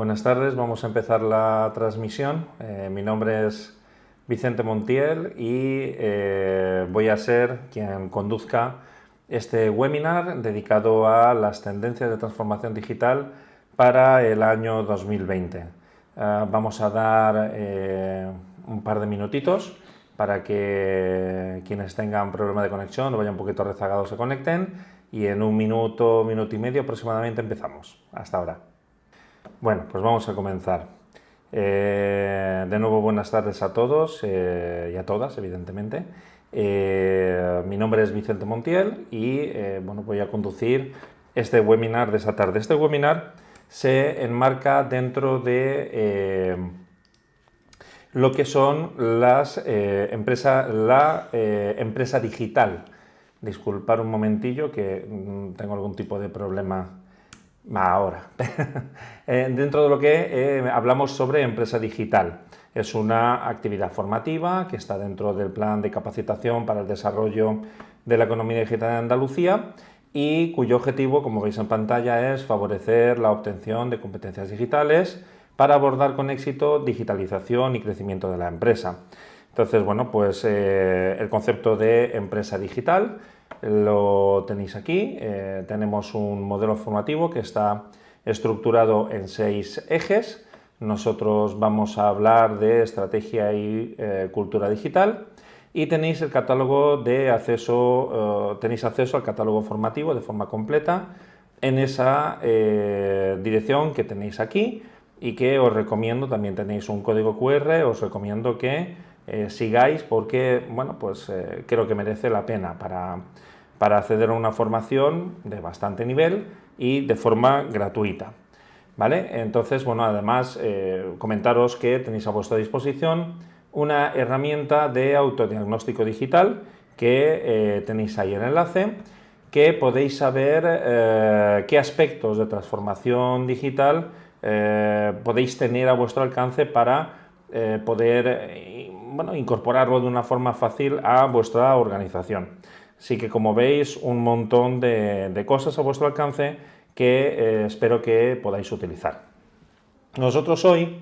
Buenas tardes, vamos a empezar la transmisión. Eh, mi nombre es Vicente Montiel y eh, voy a ser quien conduzca este webinar dedicado a las tendencias de transformación digital para el año 2020. Eh, vamos a dar un par de minutitos para que quienes tengan problema de conexión o vayan un poquito rezagados se conecten y en un minuto, minuto y medio aproximadamente empezamos. Hasta ahora. Bueno, pues vamos a comenzar. Eh, de nuevo, buenas tardes a todos eh, y a todas, evidentemente. Eh, mi nombre es Vicente Montiel y bueno, voy a conducir este webinar de esta tarde. Este webinar se enmarca dentro de lo que son las empresas, la empresa digital. Disculpar un momentillo que mm, tengo algún tipo de problema Ahora, eh, dentro de lo que eh, hablamos sobre empresa digital. Es una actividad formativa que está dentro del plan de capacitación para el desarrollo de la economía digital en Andalucía y cuyo objetivo, como veis en pantalla, es favorecer la obtención de competencias digitales para abordar con éxito digitalización y crecimiento de la empresa. Entonces, bueno, pues eh, el concepto de empresa digital lo tenéis aquí. Eh, tenemos un modelo formativo que está estructurado en seis ejes. Nosotros vamos a hablar de estrategia y eh, cultura digital y tenéis el catálogo de acceso, eh, tenéis acceso al catálogo formativo de forma completa en esa dirección que tenéis aquí y que os recomiendo, también tenéis un código QR, os recomiendo que sigáis porque, bueno, pues creo que merece la pena para para acceder a una formación de bastante nivel y de forma gratuita. ¿Vale? Entonces, bueno, además eh, comentaros que tenéis a vuestra disposición una herramienta de autodiagnóstico digital que eh, tenéis ahí el enlace, que podéis saber eh, qué aspectos de transformación digital podéis tener a vuestro alcance para poder bueno, incorporarlo de una forma fácil a vuestra organización. Así que como veis, un montón de, cosas a vuestro alcance que eh, espero que podáis utilizar. Nosotros hoy,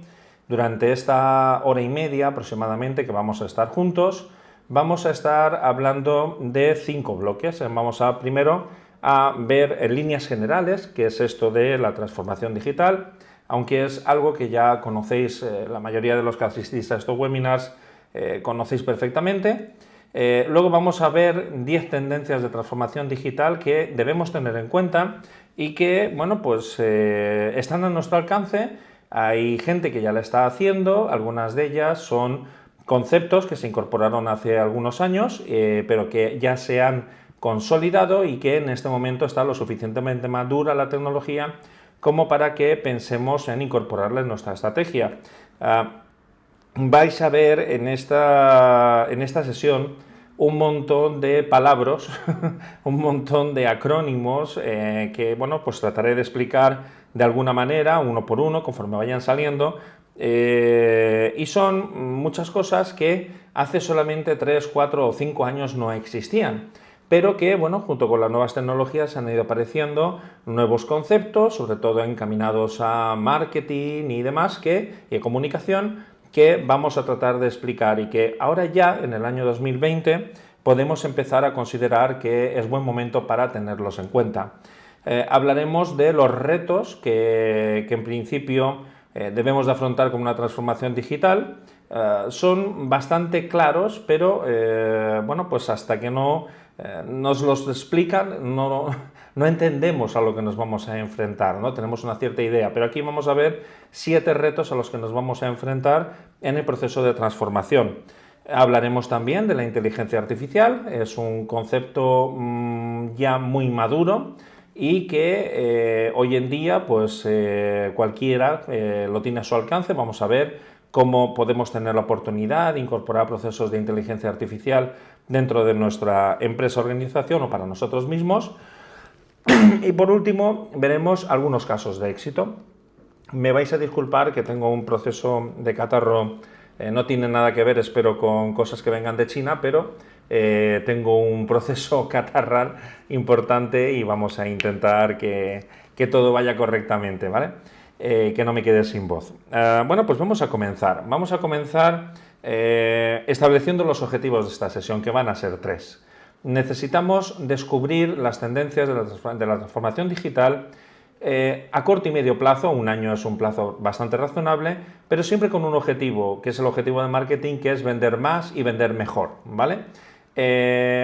durante esta hora y media aproximadamente que vamos a estar juntos, vamos a estar hablando de cinco bloques. Vamos a primero a ver en líneas generales qué es esto de la transformación digital, aunque es algo que ya conocéis, eh, la mayoría de los que asistís a estos webinars eh, conocéis perfectamente. Eh, luego vamos a ver 10 tendencias de transformación digital que debemos tener en cuenta y que, bueno, pues eh, están a nuestro alcance. Hay gente que ya la está haciendo, algunas de ellas son conceptos que se incorporaron hace algunos años, pero que ya se han consolidado y que en este momento está lo suficientemente madura la tecnología como para que pensemos en incorporarla en nuestra estrategia. Ah, vais a ver en esta, en esta sesión un montón de palabras, un montón de acrónimos eh, que, bueno, pues trataré de explicar de alguna manera, uno por uno, conforme vayan saliendo, eh, y son muchas cosas que hace solamente 3, 4 o 5 años no existían pero que, bueno, junto con las nuevas tecnologías han ido apareciendo nuevos conceptos, sobre todo encaminados a marketing y demás, que, y comunicación, que vamos a tratar de explicar y que ahora ya, en el año 2020, podemos empezar a considerar que es buen momento para tenerlos en cuenta. Eh, hablaremos de los retos que, en principio eh, debemos de afrontar con una transformación digital. Eh, son bastante claros, pero bueno, pues hasta que no nos los explican, no, no entendemos a lo que nos vamos a enfrentar, ¿no? tenemos una cierta idea, pero aquí vamos a ver siete retos a los que nos vamos a enfrentar en el proceso de transformación. Hablaremos también de la inteligencia artificial, es un concepto mm, ya muy maduro y que eh, hoy en día pues eh, cualquiera eh, lo tiene a su alcance, vamos a ver cómo podemos tener la oportunidad de incorporar procesos de inteligencia artificial dentro de nuestra empresa organización o para nosotros mismos, y por último, veremos algunos casos de éxito. Me vais a disculpar que tengo un proceso de catarro, eh, no tiene nada que ver, espero, con cosas que vengan de China, pero eh, tengo un proceso catarral importante y vamos a intentar que, todo vaya correctamente, ¿vale? eh, que no me quede sin voz. Bueno, pues vamos a comenzar. Vamos a comenzar estableciendo los objetivos de esta sesión, que van a ser tres. Necesitamos descubrir las tendencias de la, transformación digital a corto y medio plazo, un año es un plazo bastante razonable, pero siempre con un objetivo, que es el objetivo de marketing, que es vender más y vender mejor, ¿vale?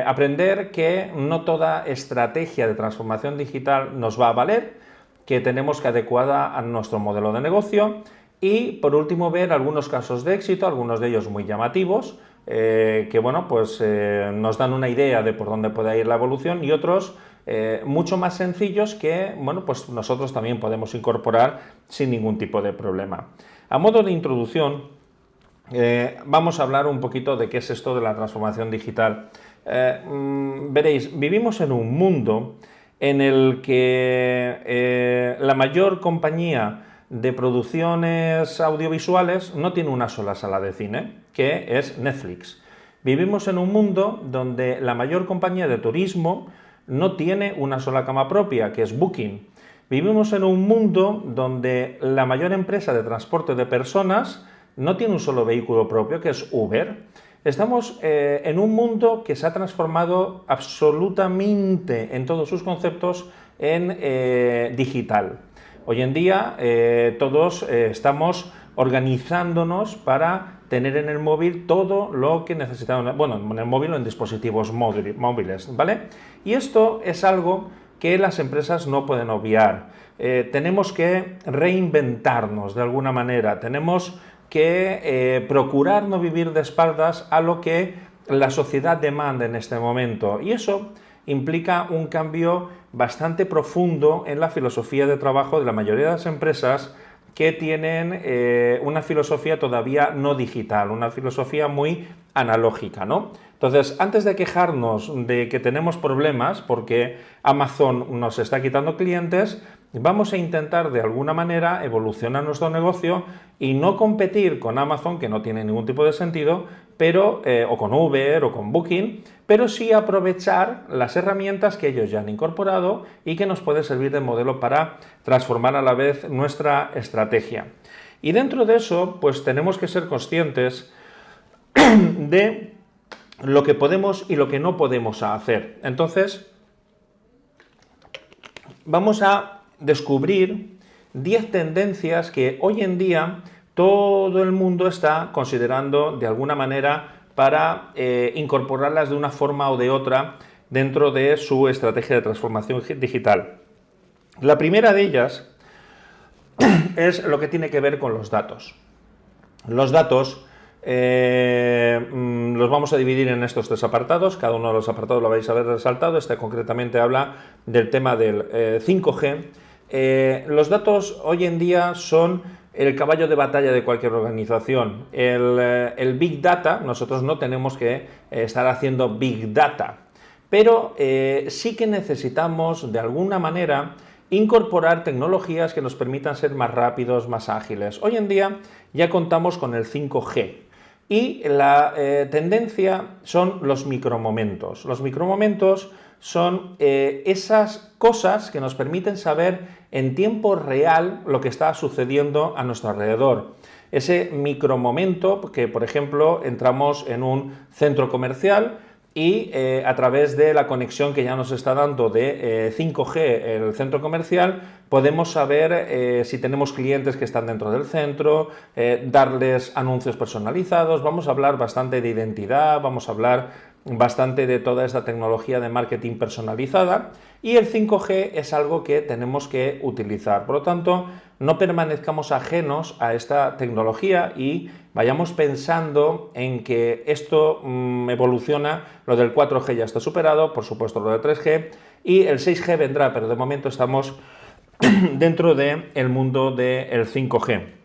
aprender que no toda estrategia de transformación digital nos va a valer, que tenemos que adecuar a nuestro modelo de negocio y por último ver algunos casos de éxito, algunos de ellos muy llamativos, eh, que bueno, pues eh, nos dan una idea de por dónde puede ir la evolución y otros eh, mucho más sencillos que bueno, pues nosotros también podemos incorporar sin ningún tipo de problema. A modo de introducción, vamos a hablar un poquito de qué es esto de la transformación digital. Mm, veréis, vivimos en un mundo en el que la mayor compañía de producciones audiovisuales no tiene una sola sala de cine, que es Netflix. Vivimos en un mundo donde la mayor compañía de turismo no tiene una sola cama propia, que es Booking. Vivimos en un mundo donde la mayor empresa de transporte de personas no tiene un solo vehículo propio, que es Uber. Estamos eh, en un mundo que se ha transformado absolutamente en todos sus conceptos en eh, digital. Hoy en día eh, todos estamos organizándonos para tener en el móvil todo lo que necesitamos, bueno, en el móvil o en dispositivos móviles, ¿vale? Y esto es algo que las empresas no pueden obviar. tenemos que reinventarnos de alguna manera, tenemos que eh, procurar no vivir de espaldas a lo que la sociedad demanda en este momento. Y eso implica un cambio bastante profundo en la filosofía de trabajo de la mayoría de las empresas que tienen eh, una filosofía todavía no digital, una filosofía muy analógica, ¿no? Entonces, antes de quejarnos de que tenemos problemas porque Amazon nos está quitando clientes, vamos a intentar de alguna manera evolucionar nuestro negocio y no competir con Amazon, que no tiene ningún tipo de sentido, pero, eh, o con Uber o con Booking, pero sí aprovechar las herramientas que ellos ya han incorporado y que nos puede servir de modelo para transformar a la vez nuestra estrategia. Y dentro de eso, pues tenemos que ser conscientes de lo que podemos y lo que no podemos hacer. Entonces, vamos a descubrir 10 tendencias que hoy en día todo el mundo está considerando de alguna manera para eh, incorporarlas de una forma o de otra dentro de su estrategia de transformación digital. La primera de ellas es lo que tiene que ver con los datos. Los datos eh, mm, los vamos a dividir en estos tres apartados, cada uno de los apartados lo vais a ver resaltado, este concretamente habla del tema del 5G. Eh, los datos hoy en día son el caballo de batalla de cualquier organización. El, Big Data, nosotros no tenemos que estar haciendo Big Data, pero sí que necesitamos de alguna manera incorporar tecnologías que nos permitan ser más rápidos, más ágiles. Hoy en día ya contamos con el 5G. Y la eh, tendencia son los micromomentos. Los micromomentos son eh, esas cosas que nos permiten saber en tiempo real lo que está sucediendo a nuestro alrededor. Ese micromomento que, por ejemplo, entramos en un centro comercial y eh, a través de la conexión que ya nos está dando de 5G eh, el centro comercial, podemos saber si tenemos clientes que están dentro del centro, darles anuncios personalizados, vamos a hablar bastante de identidad, vamos a hablar bastante de toda esta tecnología de marketing personalizada y el 5G es algo que tenemos que utilizar. Por lo tanto, no permanezcamos ajenos a esta tecnología y vayamos pensando en que esto mm, evoluciona, lo del 4G ya está superado, por supuesto lo del 3G y el 6G vendrá, pero de momento estamos dentro del mundo del 5G.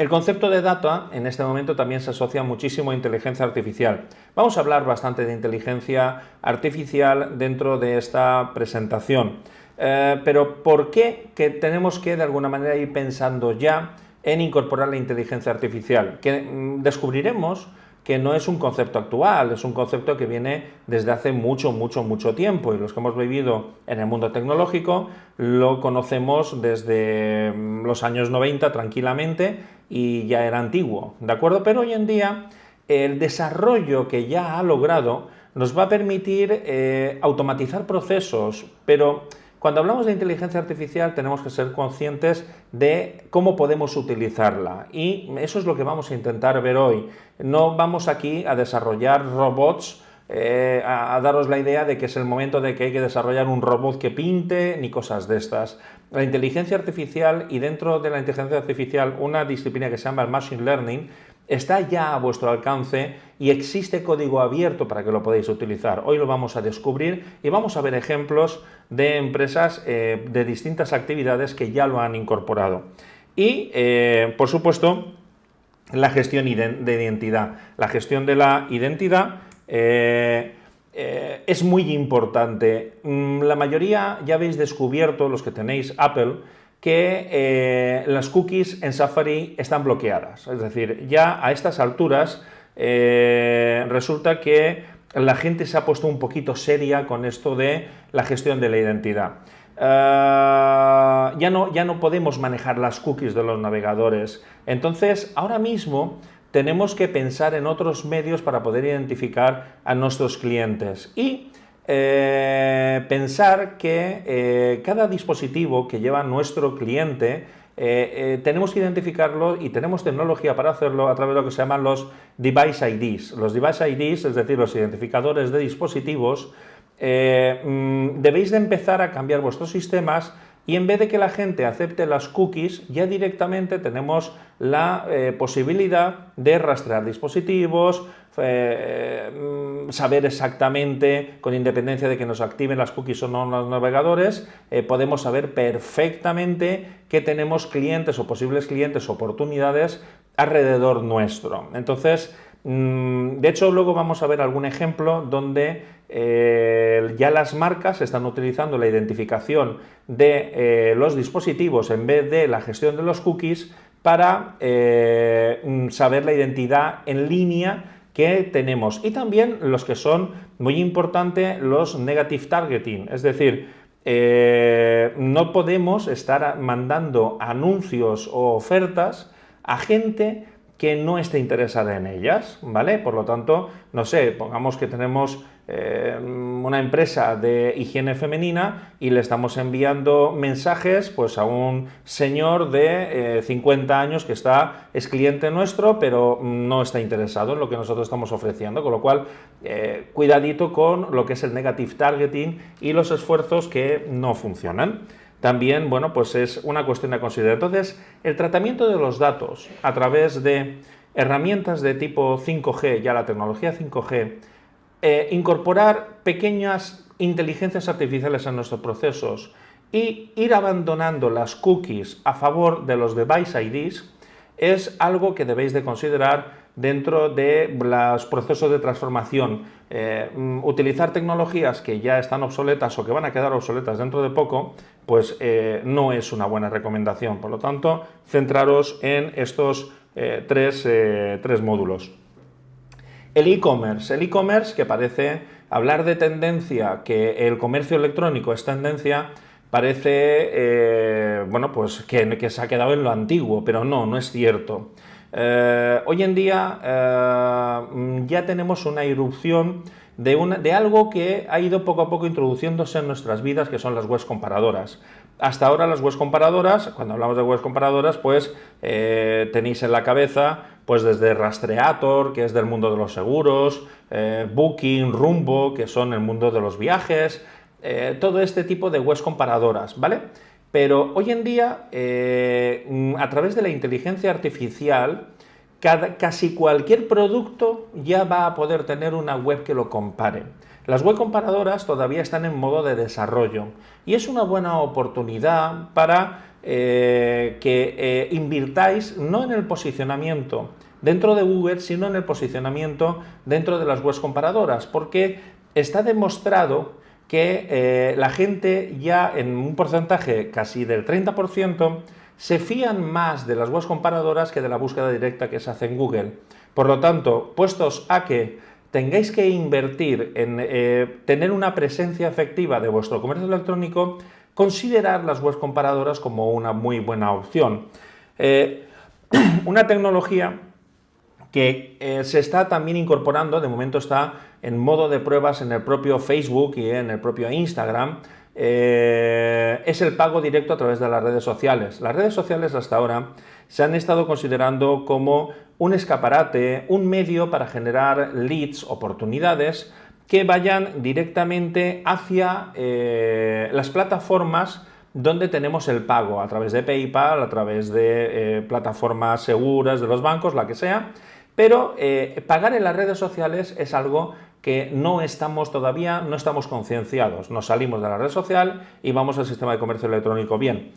El concepto de data en este momento también se asocia muchísimo a inteligencia artificial. Vamos a hablar bastante de inteligencia artificial dentro de esta presentación. Eh, pero ¿por qué que tenemos que de alguna manera ir pensando ya en incorporar la inteligencia artificial? Que mm, descubriremos que no es un concepto actual, es un concepto que viene desde hace mucho, mucho, mucho tiempo y los que hemos vivido en el mundo tecnológico lo conocemos desde mm, los años 90 tranquilamente y ya era antiguo, ¿de acuerdo? Pero hoy en día el desarrollo que ya ha logrado nos va a permitir eh, automatizar procesos, pero cuando hablamos de inteligencia artificial tenemos que ser conscientes de cómo podemos utilizarla y eso es lo que vamos a intentar ver hoy. No vamos aquí a desarrollar robots eh, a, daros la idea de que es el momento de que hay que desarrollar un robot que pinte ni cosas de estas. La inteligencia artificial y dentro de la inteligencia artificial una disciplina que se llama el Machine Learning está ya a vuestro alcance y existe código abierto para que lo podáis utilizar. Hoy lo vamos a descubrir y vamos a ver ejemplos de empresas eh, de distintas actividades que ya lo han incorporado. Y, eh, por supuesto, la gestión de identidad. La gestión de la identidad eh, es muy importante. Mm, la mayoría ya habéis descubierto, los que tenéis Apple, que eh, las cookies en Safari están bloqueadas. Es decir, ya a estas alturas eh, resulta que la gente se ha puesto un poquito seria con esto de la gestión de la identidad. Eh, ya, no, ya no podemos manejar las cookies de los navegadores. Entonces, ahora mismo tenemos que pensar en otros medios para poder identificar a nuestros clientes. Y eh, pensar que eh, cada dispositivo que lleva nuestro cliente eh, tenemos que identificarlo y tenemos tecnología para hacerlo a través de lo que se llaman los device IDs. Los device IDs, es decir, los identificadores de dispositivos, mm, debéis de empezar a cambiar vuestros sistemas y en vez de que la gente acepte las cookies, ya directamente tenemos la posibilidad de rastrear dispositivos, eh, mm, saber exactamente, con independencia de que nos activen las cookies o no los navegadores, eh, podemos saber perfectamente que tenemos clientes o posibles clientes, oportunidades alrededor nuestro. Entonces, mm, de hecho, luego vamos a ver algún ejemplo donde eh, ya las marcas están utilizando la identificación de los dispositivos en vez de la gestión de los cookies para mm, saber la identidad en línea que tenemos y también los que son muy importantes los negative targeting, es decir, eh, no podemos estar mandando anuncios o ofertas a gente que no esté interesada en ellas, ¿vale? Por lo tanto, no sé, pongamos que tenemos eh, una empresa de higiene femenina y le estamos enviando mensajes pues, a un señor de 50 eh, años que está, es cliente nuestro, pero no está interesado en lo que nosotros estamos ofreciendo, con lo cual, eh, cuidadito con lo que es el negative targeting y los esfuerzos que no funcionan también, bueno, pues es una cuestión a considerar. Entonces, el tratamiento de los datos a través de herramientas de tipo 5G, ya la tecnología 5G, eh, incorporar pequeñas inteligencias artificiales en nuestros procesos y ir abandonando las cookies a favor de los device IDs es algo que debéis de considerar dentro de los procesos de transformación. Eh, mm, utilizar tecnologías que ya están obsoletas o que van a quedar obsoletas dentro de poco, pues eh, no es una buena recomendación. Por lo tanto, centraros en estos tres, tres módulos. El e-commerce. El e-commerce, que parece hablar de tendencia, que el comercio electrónico es tendencia, parece bueno, pues que, que se ha quedado en lo antiguo, pero no, no es cierto. Eh, hoy en día eh, ya tenemos una irrupción de, de, algo que ha ido poco a poco introduciéndose en nuestras vidas, que son las webs comparadoras. Hasta ahora las webs comparadoras, cuando hablamos de webs comparadoras, pues eh, tenéis en la cabeza pues desde Rastreator, que es del mundo de los seguros, Booking, Rumbo, que son el mundo de los viajes, todo este tipo de webs comparadoras, ¿vale? Pero hoy en día, eh, mm, a través de la inteligencia artificial, casi cualquier producto ya va a poder tener una web que lo compare. Las web comparadoras todavía están en modo de desarrollo y es una buena oportunidad para eh, que eh, invirtáis no en el posicionamiento dentro de Google, sino en el posicionamiento dentro de las webs comparadoras, porque está demostrado que eh, la gente ya en un porcentaje casi del 30% se fían más de las webs comparadoras que de la búsqueda directa que se hace en Google. Por lo tanto, puestos a que tengáis que invertir en tener una presencia efectiva de vuestro comercio electrónico, considerar las webs comparadoras como una muy buena opción. Eh, una tecnología que eh, se está también incorporando, de momento está en modo de pruebas en el propio Facebook y en el propio Instagram, es el pago directo a través de las redes sociales. Las redes sociales hasta ahora se han estado considerando como un escaparate, un medio para generar leads, oportunidades, que vayan directamente hacia eh, las plataformas donde tenemos el pago, a través de PayPal, a través de eh, plataformas seguras de los bancos, la que sea, pero eh, pagar en las redes sociales es algo que no estamos todavía, no estamos concienciados. Nos salimos de la red social y vamos al sistema de comercio electrónico. Bien,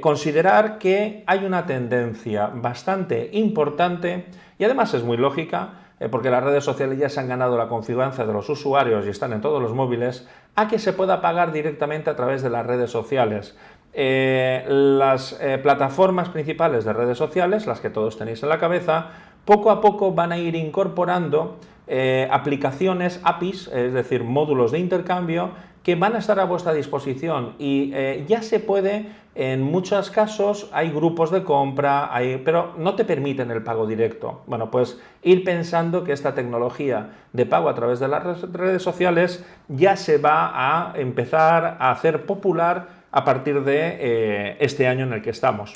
considerar que hay una tendencia bastante importante y además es muy lógica, porque las redes sociales ya se han ganado la confianza de los usuarios y están en todos los móviles, a que se pueda pagar directamente a través de las redes sociales. Eh, las plataformas principales de redes sociales, las que todos tenéis en la cabeza, poco a poco van a ir incorporando eh, aplicaciones, APIs, es decir, módulos de intercambio, que van a estar a vuestra disposición y eh, ya se puede, en muchos casos hay grupos de compra, pero no te permiten el pago directo. Bueno, pues ir pensando que esta tecnología de pago a través de las redes sociales ya se va a empezar a hacer popular a partir de eh, este año en el que estamos.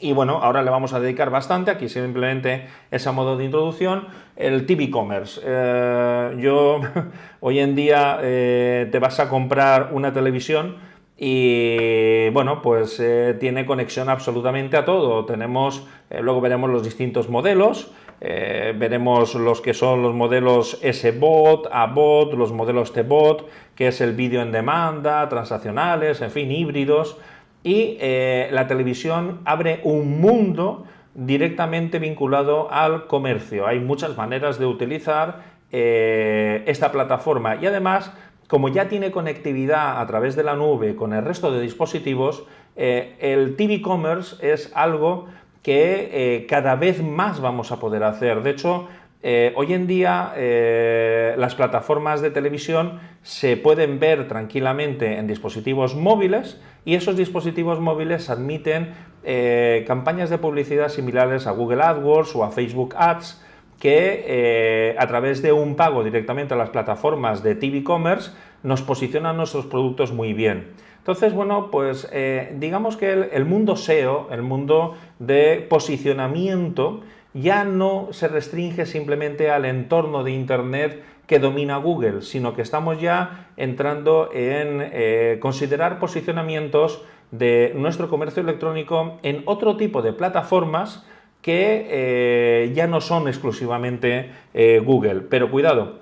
Y bueno, ahora le vamos a dedicar bastante, aquí simplemente es a modo de introducción, el TV Commerce. Eh, yo, hoy en día eh, te vas a comprar una televisión y bueno, pues eh, tiene conexión absolutamente a todo. Tenemos, luego veremos los distintos modelos, veremos los que son los modelos S-Bot, A-Bot, los modelos T-Bot, que es el vídeo en demanda, transaccionales, en fin, híbridos y eh, la televisión abre un mundo directamente vinculado al comercio. Hay muchas maneras de utilizar eh, esta plataforma y además, como ya tiene conectividad a través de la nube con el resto de dispositivos, eh, el TV Commerce es algo que cada vez más vamos a poder hacer. De hecho, hoy en día las plataformas de televisión se pueden ver tranquilamente en dispositivos móviles y esos dispositivos móviles admiten eh, campañas de publicidad similares a Google AdWords o a Facebook Ads que eh, a través de un pago directamente a las plataformas de TV Commerce nos posicionan nuestros productos muy bien. Entonces, bueno, pues eh, digamos que el, mundo SEO, el mundo de posicionamiento, ya no se restringe simplemente al entorno de Internet que domina Google, sino que estamos ya entrando en eh, considerar posicionamientos de nuestro comercio electrónico en otro tipo de plataformas que eh, ya no son exclusivamente eh, Google. Pero cuidado,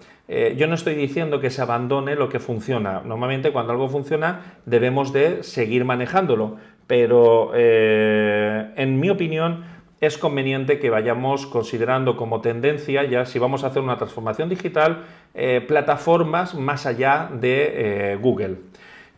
yo no estoy diciendo que se abandone lo que funciona. Normalmente cuando algo funciona debemos de seguir manejándolo, pero en mi opinión es conveniente que vayamos considerando como tendencia, ya si vamos a hacer una transformación digital, eh, plataformas más allá de eh, Google.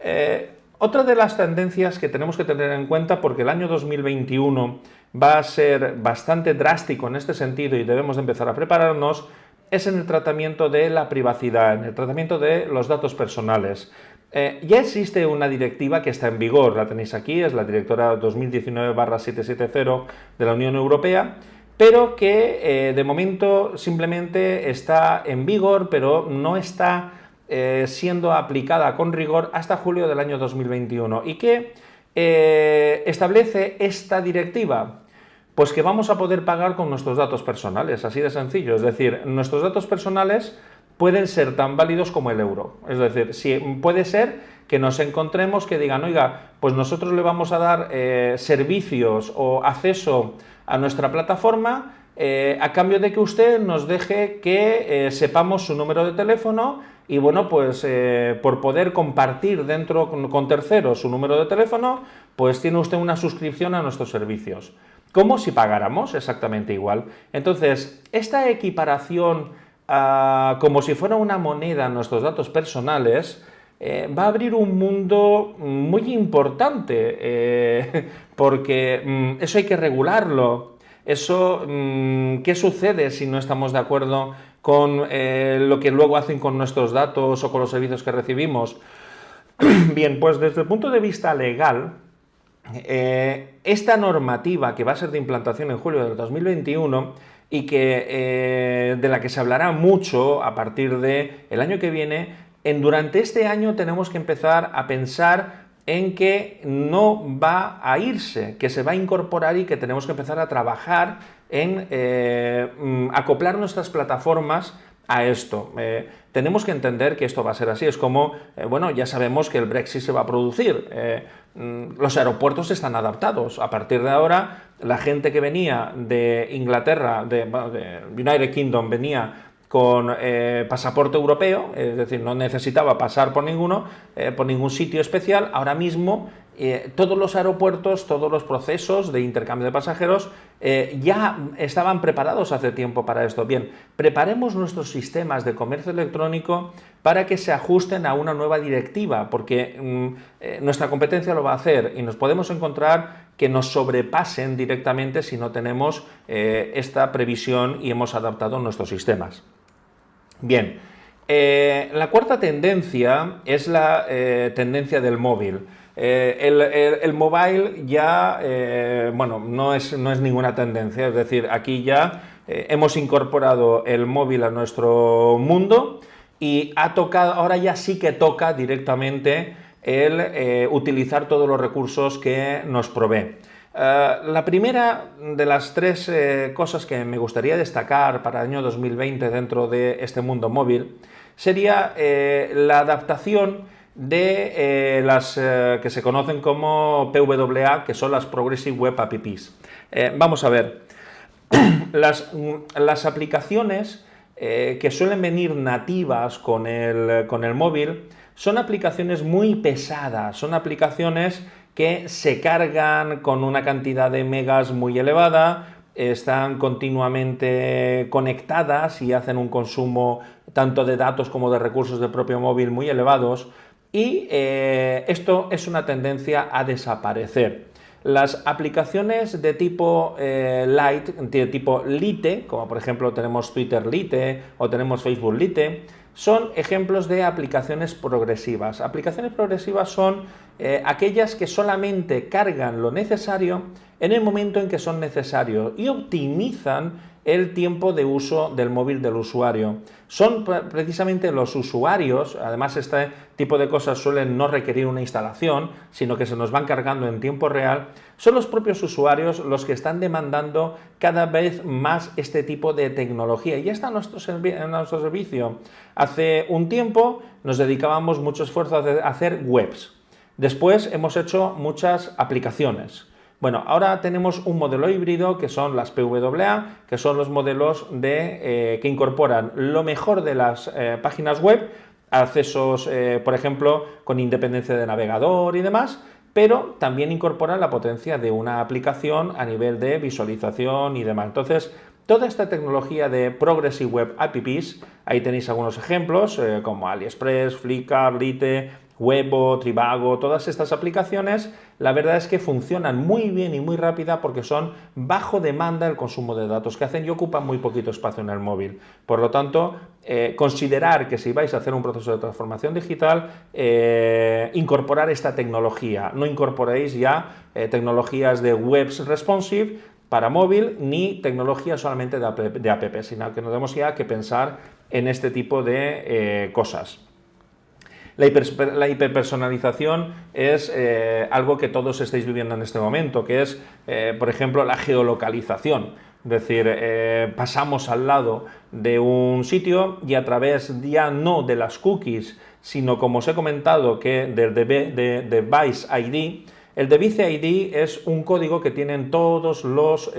Eh, otra de las tendencias que tenemos que tener en cuenta, porque el año 2021 va a ser bastante drástico en este sentido y debemos empezar a prepararnos, es en el tratamiento de la privacidad, en el tratamiento de los datos personales. Eh, ya existe una directiva que está en vigor, la tenéis aquí, es la directora 2019-770 de la Unión Europea, pero que eh, de momento simplemente está en vigor, pero no está eh, siendo aplicada con rigor hasta julio del año 2021. ¿Y qué establece esta directiva? Pues que vamos a poder pagar con nuestros datos personales, así de sencillo. Es decir, nuestros datos personales pueden ser tan válidos como el euro. Es decir, si, puede ser que nos encontremos que digan, oiga, pues nosotros le vamos a dar eh, servicios o acceso a nuestra plataforma eh, a cambio de que usted nos deje que eh, sepamos su número de teléfono y bueno, pues por poder compartir dentro con, con, terceros su número de teléfono, pues tiene usted una suscripción a nuestros servicios. Como si pagáramos exactamente igual. Entonces, esta equiparación como si fuera una moneda nuestros datos personales, eh, va a abrir un mundo muy importante, eh, porque mm, eso hay que regularlo. Eso, mm, ¿qué sucede si no estamos de acuerdo con eh, lo que luego hacen con nuestros datos o con los servicios que recibimos? Bien, pues desde el punto de vista legal, esta normativa que va a ser de implantación en julio del 2021 y que, eh, de la que se hablará mucho a partir del el año que viene, en, durante este año tenemos que empezar a pensar en que no va a irse, que se va a incorporar y que tenemos que empezar a trabajar en eh, mm, acoplar nuestras plataformas a esto. Eh, tenemos que entender que esto va a ser así. Es como, eh, bueno, ya sabemos que el Brexit se va a producir. Mm, los aeropuertos están adaptados. A partir de ahora, la gente que venía de Inglaterra, de, United Kingdom, venía con eh, pasaporte europeo, es decir, no necesitaba pasar por ninguno, eh, por ningún sitio especial. Ahora mismo eh, todos los aeropuertos, todos los procesos de intercambio de pasajeros ya estaban preparados hace tiempo para esto. Bien, preparemos nuestros sistemas de comercio electrónico para que se ajusten a una nueva directiva, porque mm, nuestra competencia lo va a hacer y nos podemos encontrar que nos sobrepasen directamente si no tenemos esta previsión y hemos adaptado nuestros sistemas. Bien, eh, la cuarta tendencia es la eh, tendencia del móvil. Eh, el, mobile ya, bueno, no es, no es ninguna tendencia, es decir, aquí ya hemos incorporado el móvil a nuestro mundo y ha tocado, ahora ya sí que toca directamente el utilizar todos los recursos que nos provee. Eh, la primera de las tres eh, cosas que me gustaría destacar para el año 2020 dentro de este mundo móvil sería eh, la adaptación de las que se conocen como PWA, que son las Progressive Web Apps. vamos a ver, las, las aplicaciones que suelen venir nativas con el, con el móvil son aplicaciones muy pesadas, son aplicaciones que se cargan con una cantidad de megas muy elevada, están continuamente conectadas y hacen un consumo tanto de datos como de recursos del propio móvil muy elevados y eh, esto es una tendencia a desaparecer. Las aplicaciones de tipo eh, Lite, de tipo Lite, como por ejemplo tenemos Twitter Lite o tenemos Facebook Lite, son ejemplos de aplicaciones progresivas. Aplicaciones progresivas son eh, aquellas que solamente cargan lo necesario en el momento en que son necesarios y optimizan el tiempo de uso del móvil del usuario. Son precisamente los usuarios, además este tipo de cosas suelen no requerir una instalación, sino que se nos van cargando en tiempo real, son los propios usuarios los que están demandando cada vez más este tipo de tecnología. Y está nuestro, en nuestro servicio. Hace un tiempo nos dedicábamos mucho esfuerzo a hacer webs. Después hemos hecho muchas aplicaciones. Bueno, ahora tenemos un modelo híbrido que son las PWA, que son los modelos de, eh, que incorporan lo mejor de las eh, páginas web, accesos, eh, por ejemplo, con independencia de navegador y demás, pero también incorporan la potencia de una aplicación a nivel de visualización y demás. Entonces, toda esta tecnología de Progressive Web Apps, ahí tenéis algunos ejemplos, como AliExpress, Flickr, Lite, Webo, Trivago, todas estas aplicaciones, la verdad es que funcionan muy bien y muy rápida porque son bajo demanda el consumo de datos que hacen y ocupan muy poquito espacio en el móvil. Por lo tanto, eh, considerar que si vais a hacer un proceso de transformación digital, eh, incorporar esta tecnología. No incorporéis ya eh, tecnologías de webs responsive para móvil ni tecnologías solamente de app, de app, sino que nos tenemos ya que pensar en este tipo de cosas. La, hiperpersonalización es eh, algo que todos estáis viviendo en este momento, que es, eh, por ejemplo, la geolocalización. Es decir, eh, pasamos al lado de un sitio y a través ya no de las cookies, sino como os he comentado, que del de, Device ID, el Device ID es un código que tienen todos los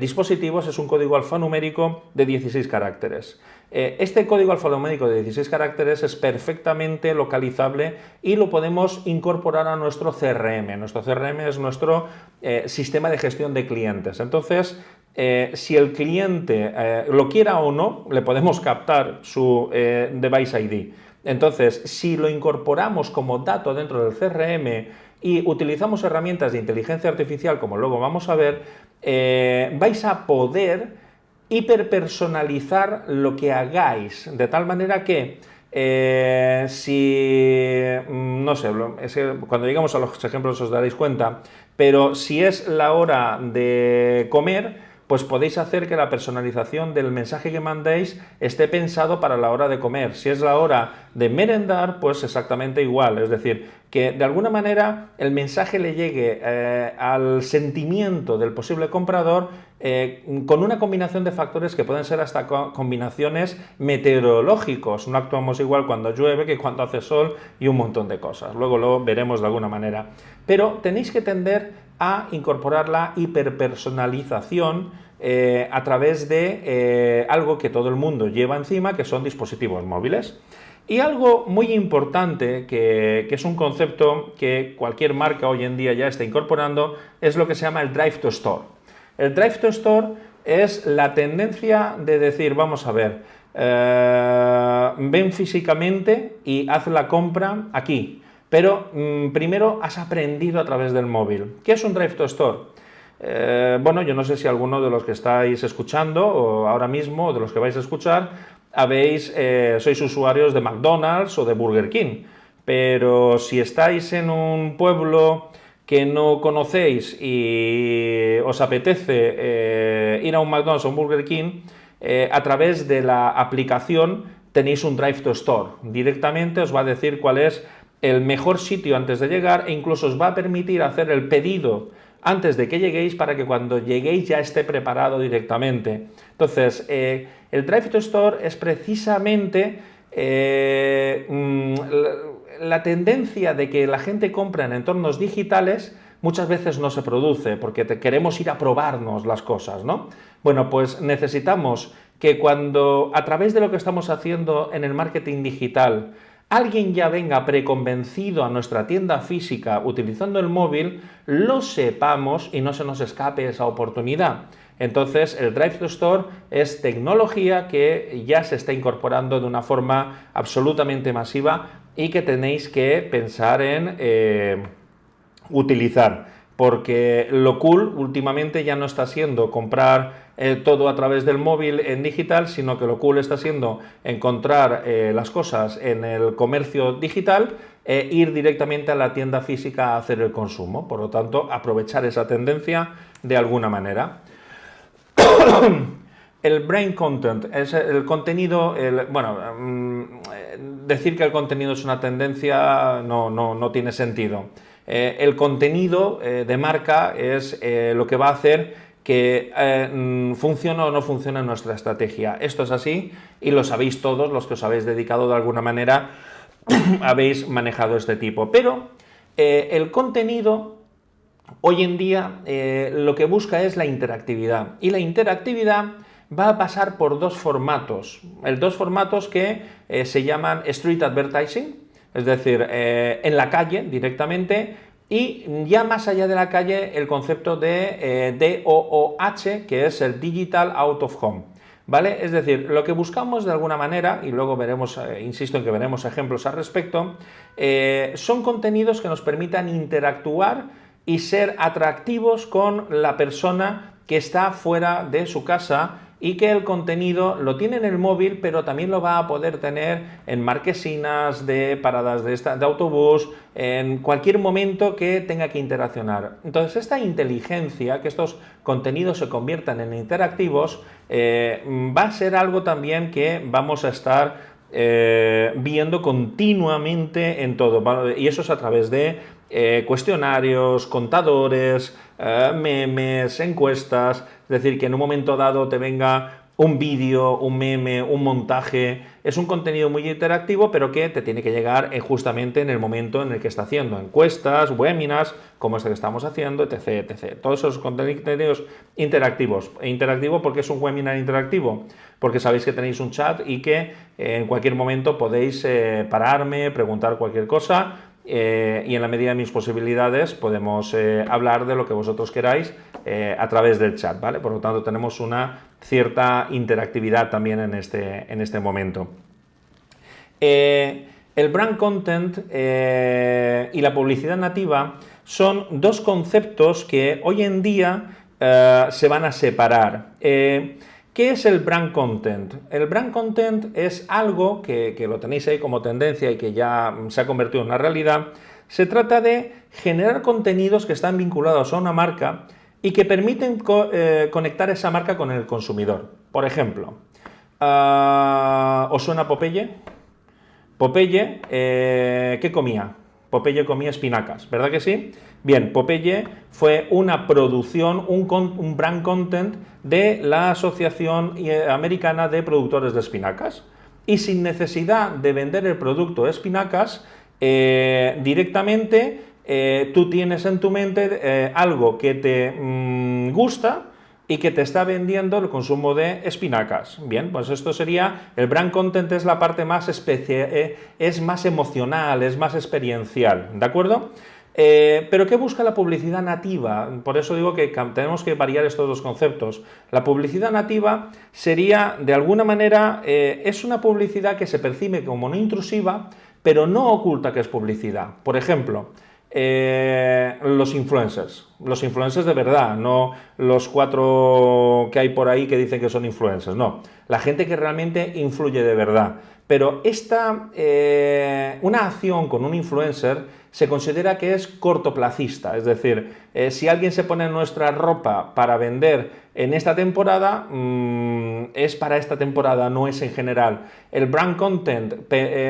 dispositivos, es un código alfanumérico de 16 caracteres. Eh, este código alfanumérico de 16 caracteres es perfectamente localizable y lo podemos incorporar a nuestro CRM. Nuestro CRM es nuestro eh, sistema de gestión de clientes. Entonces, eh, si el cliente lo quiera o no, le podemos captar su device ID. Entonces, si lo incorporamos como dato dentro del CRM y utilizamos herramientas de inteligencia artificial, como luego vamos a ver, vais a poder hiperpersonalizar lo que hagáis, de tal manera que eh, si, mm, no sé, cuando llegamos a los ejemplos os daréis cuenta, pero si es la hora de comer, pues podéis hacer que la personalización del mensaje que mandéis esté pensado para la hora de comer. Si es la hora de merendar, pues exactamente igual. Es decir, que de alguna manera el mensaje le llegue eh, al sentimiento del posible comprador eh, con una combinación de factores que pueden ser hasta combinaciones meteorológicos. No actuamos igual cuando llueve que cuando hace sol y un montón de cosas. Luego lo veremos de alguna manera. Pero tenéis que tender a incorporar la hiperpersonalización eh, a través de eh, algo que todo el mundo lleva encima, que son dispositivos móviles. Y algo muy importante, que, es un concepto que cualquier marca hoy en día ya está incorporando, es lo que se llama el Drive to Store. El Drive to Store es la tendencia de decir, vamos a ver, eh, ven físicamente y haz la compra aquí. Pero mm, primero has aprendido a través del móvil. ¿Qué es un Drive to Store? Eh, bueno, yo no sé si alguno de los que estáis escuchando o ahora mismo, o de los que vais a escuchar, habéis, eh, sois usuarios de McDonald's o de Burger King. Pero si estáis en un pueblo que no conocéis y os apetece eh, ir a un McDonald's o un Burger King, a través de la aplicación tenéis un Drive to Store. Directamente os va a decir cuál es el mejor sitio antes de llegar e incluso os va a permitir hacer el pedido antes de que lleguéis para que cuando lleguéis ya esté preparado directamente. Entonces, eh, el Drive to Store es precisamente eh, mm, la, tendencia de que la gente compra en entornos digitales muchas veces no se produce porque queremos ir a probarnos las cosas, ¿no? Bueno, pues necesitamos que cuando a través de lo que estamos haciendo en el marketing digital alguien ya venga preconvencido a nuestra tienda física utilizando el móvil, lo sepamos y no se nos escape esa oportunidad. Entonces, el Drive to Store es tecnología que ya se está incorporando de una forma absolutamente masiva y que tenéis que pensar en eh, utilizar porque lo cool últimamente ya no está siendo comprar eh, todo a través del móvil en digital, sino que lo cool está siendo encontrar eh, las cosas en el comercio digital e ir directamente a la tienda física a hacer el consumo. Por lo tanto, aprovechar esa tendencia de alguna manera. el brain content es el contenido, bueno, mm, decir que el contenido es una tendencia no, no, no tiene sentido. El contenido de marca es lo que va a hacer que mm, funcione o no funcione nuestra estrategia. Esto es así y lo sabéis todos, los que os habéis dedicado de alguna manera, habéis manejado este tipo. Pero el contenido hoy en día lo que busca es la interactividad y la interactividad va a pasar por dos formatos, el dos formatos que se llaman street advertising, es decir, eh, en la calle directamente y ya más allá de la calle el concepto de eh, DOOH, que es el Digital Out of Home. ¿Vale? Es decir, lo que buscamos de alguna manera, y luego veremos, eh, insisto en que veremos ejemplos al respecto, son contenidos que nos permitan interactuar y ser atractivos con la persona que está fuera de su casa y que el contenido lo tiene en el móvil, pero también lo va a poder tener en marquesinas de paradas de, autobús, en cualquier momento que tenga que interaccionar. Entonces, esta inteligencia, que estos contenidos se conviertan en interactivos, eh, va a ser algo también que vamos a estar eh, viendo continuamente en todo. Y eso es a través de eh, cuestionarios, contadores, memes, encuestas, es decir, que en un momento dado te venga un vídeo, un meme, un montaje, es un contenido muy interactivo, pero que te tiene que llegar eh, justamente en el momento en el que está haciendo encuestas, webinars, como este que estamos haciendo, etc, etc. Todos esos contenidos interactivos. E interactivo porque es un webinar interactivo, porque sabéis que tenéis un chat y que eh, en cualquier momento podéis eh, pararme, preguntar cualquier cosa, y en la medida de mis posibilidades podemos hablar de lo que vosotros queráis eh, a través del chat, ¿vale? Por lo tanto, tenemos una cierta interactividad también en este, en este momento. Eh, el brand content eh, y la publicidad nativa son dos conceptos que hoy en día eh, se van a separar. Eh, ¿Qué es el brand content? El brand content es algo que, lo tenéis ahí como tendencia y que ya se ha convertido en una realidad. Se trata de generar contenidos que están vinculados a una marca y que permiten conectar esa marca con el consumidor. Por ejemplo, ¿os suena Popeye? Popeye, eh, ¿qué comía? Popeye comía espinacas, ¿verdad que sí? Bien, Popeye fue una producción, un, brand content de la Asociación eh, Americana de Productores de Espinacas. Y sin necesidad de vender el producto de espinacas, eh, directamente tú tienes en tu mente algo que te mm, gusta, y que te está vendiendo el consumo de espinacas. Bien, pues esto sería, el brand content es la parte más especial, eh, es más emocional, es más experiencial, ¿de acuerdo? Eh, pero ¿qué busca la publicidad nativa? Por eso digo que tenemos que variar estos dos conceptos. La publicidad nativa sería, de alguna manera, eh, es una publicidad que se percibe como no intrusiva, pero no oculta que es publicidad. Por ejemplo, eh, los influencers, los influencers de verdad, no los cuatro que hay por ahí que dicen que son influencers, no, la gente que realmente influye de verdad. Pero esta, eh, una acción con un influencer se considera que es cortoplacista, es decir, eh, si alguien se pone nuestra ropa para vender en esta temporada, mm, es para esta temporada, no es en general. El brand content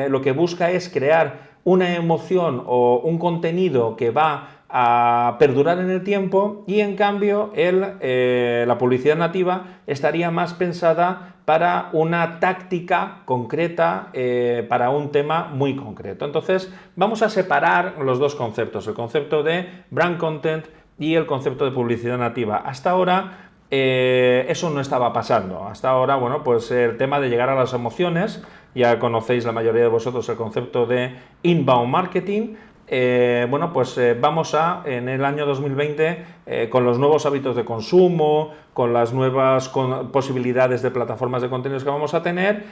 lo que busca es crear una emoción o un contenido que va a perdurar en el tiempo y en cambio el, eh, la publicidad nativa estaría más pensada para una táctica concreta, eh, para un tema muy concreto. Entonces vamos a separar los dos conceptos, el concepto de brand content y el concepto de publicidad nativa. Hasta ahora eh, eso no estaba pasando. Hasta ahora, bueno, pues el tema de llegar a las emociones, ya conocéis la mayoría de vosotros el concepto de inbound marketing, eh, bueno, pues eh, vamos a, en el año 2020, con los nuevos hábitos de consumo, con las nuevas posibilidades de plataformas de contenidos que vamos a tener,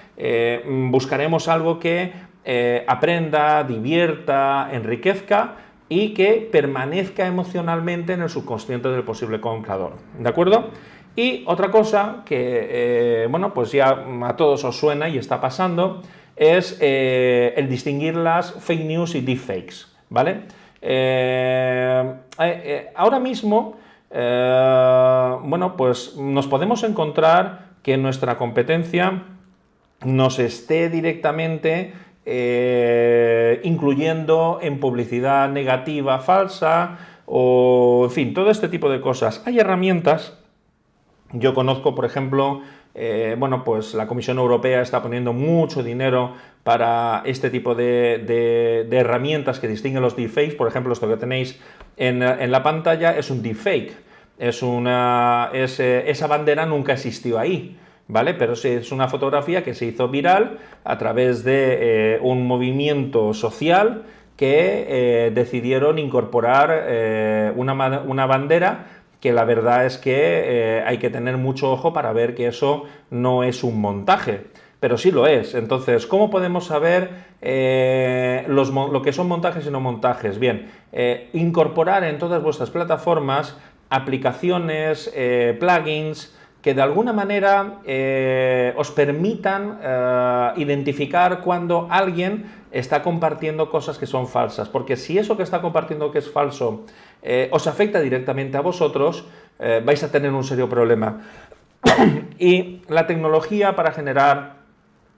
buscaremos algo que aprenda, divierta, enriquezca, y que permanezca emocionalmente en el subconsciente del posible comprador. ¿De acuerdo? Y otra cosa que, eh, bueno, pues ya a todos os suena y está pasando, es eh, el distinguir las fake news y deepfakes, ¿vale? Eh, ahora mismo, bueno, pues nos podemos encontrar que nuestra competencia nos esté directamente incluyendo en publicidad negativa falsa o, en fin, todo este tipo de cosas. Hay herramientas, yo conozco, por ejemplo, eh, bueno, pues la Comisión Europea está poniendo mucho dinero para este tipo de, herramientas que distinguen los deepfakes. Por ejemplo, esto que tenéis en, la pantalla es un deepfake. Es una, eh, esa bandera nunca existió ahí. ¿vale? Pero es una fotografía que se hizo viral a través de eh, un movimiento social que decidieron incorporar una, bandera que la verdad es que hay que tener mucho ojo para ver que eso no es un montaje, pero sí lo es. Entonces, ¿cómo podemos saber lo que son montajes y no montajes? Bien, incorporar en todas vuestras plataformas aplicaciones, plugins, que de alguna manera eh, os permitan eh, identificar cuando alguien está compartiendo cosas que son falsas, porque si eso que está compartiendo que es falso eh, os afecta directamente a vosotros, vais a tener un serio problema. y la tecnología para generar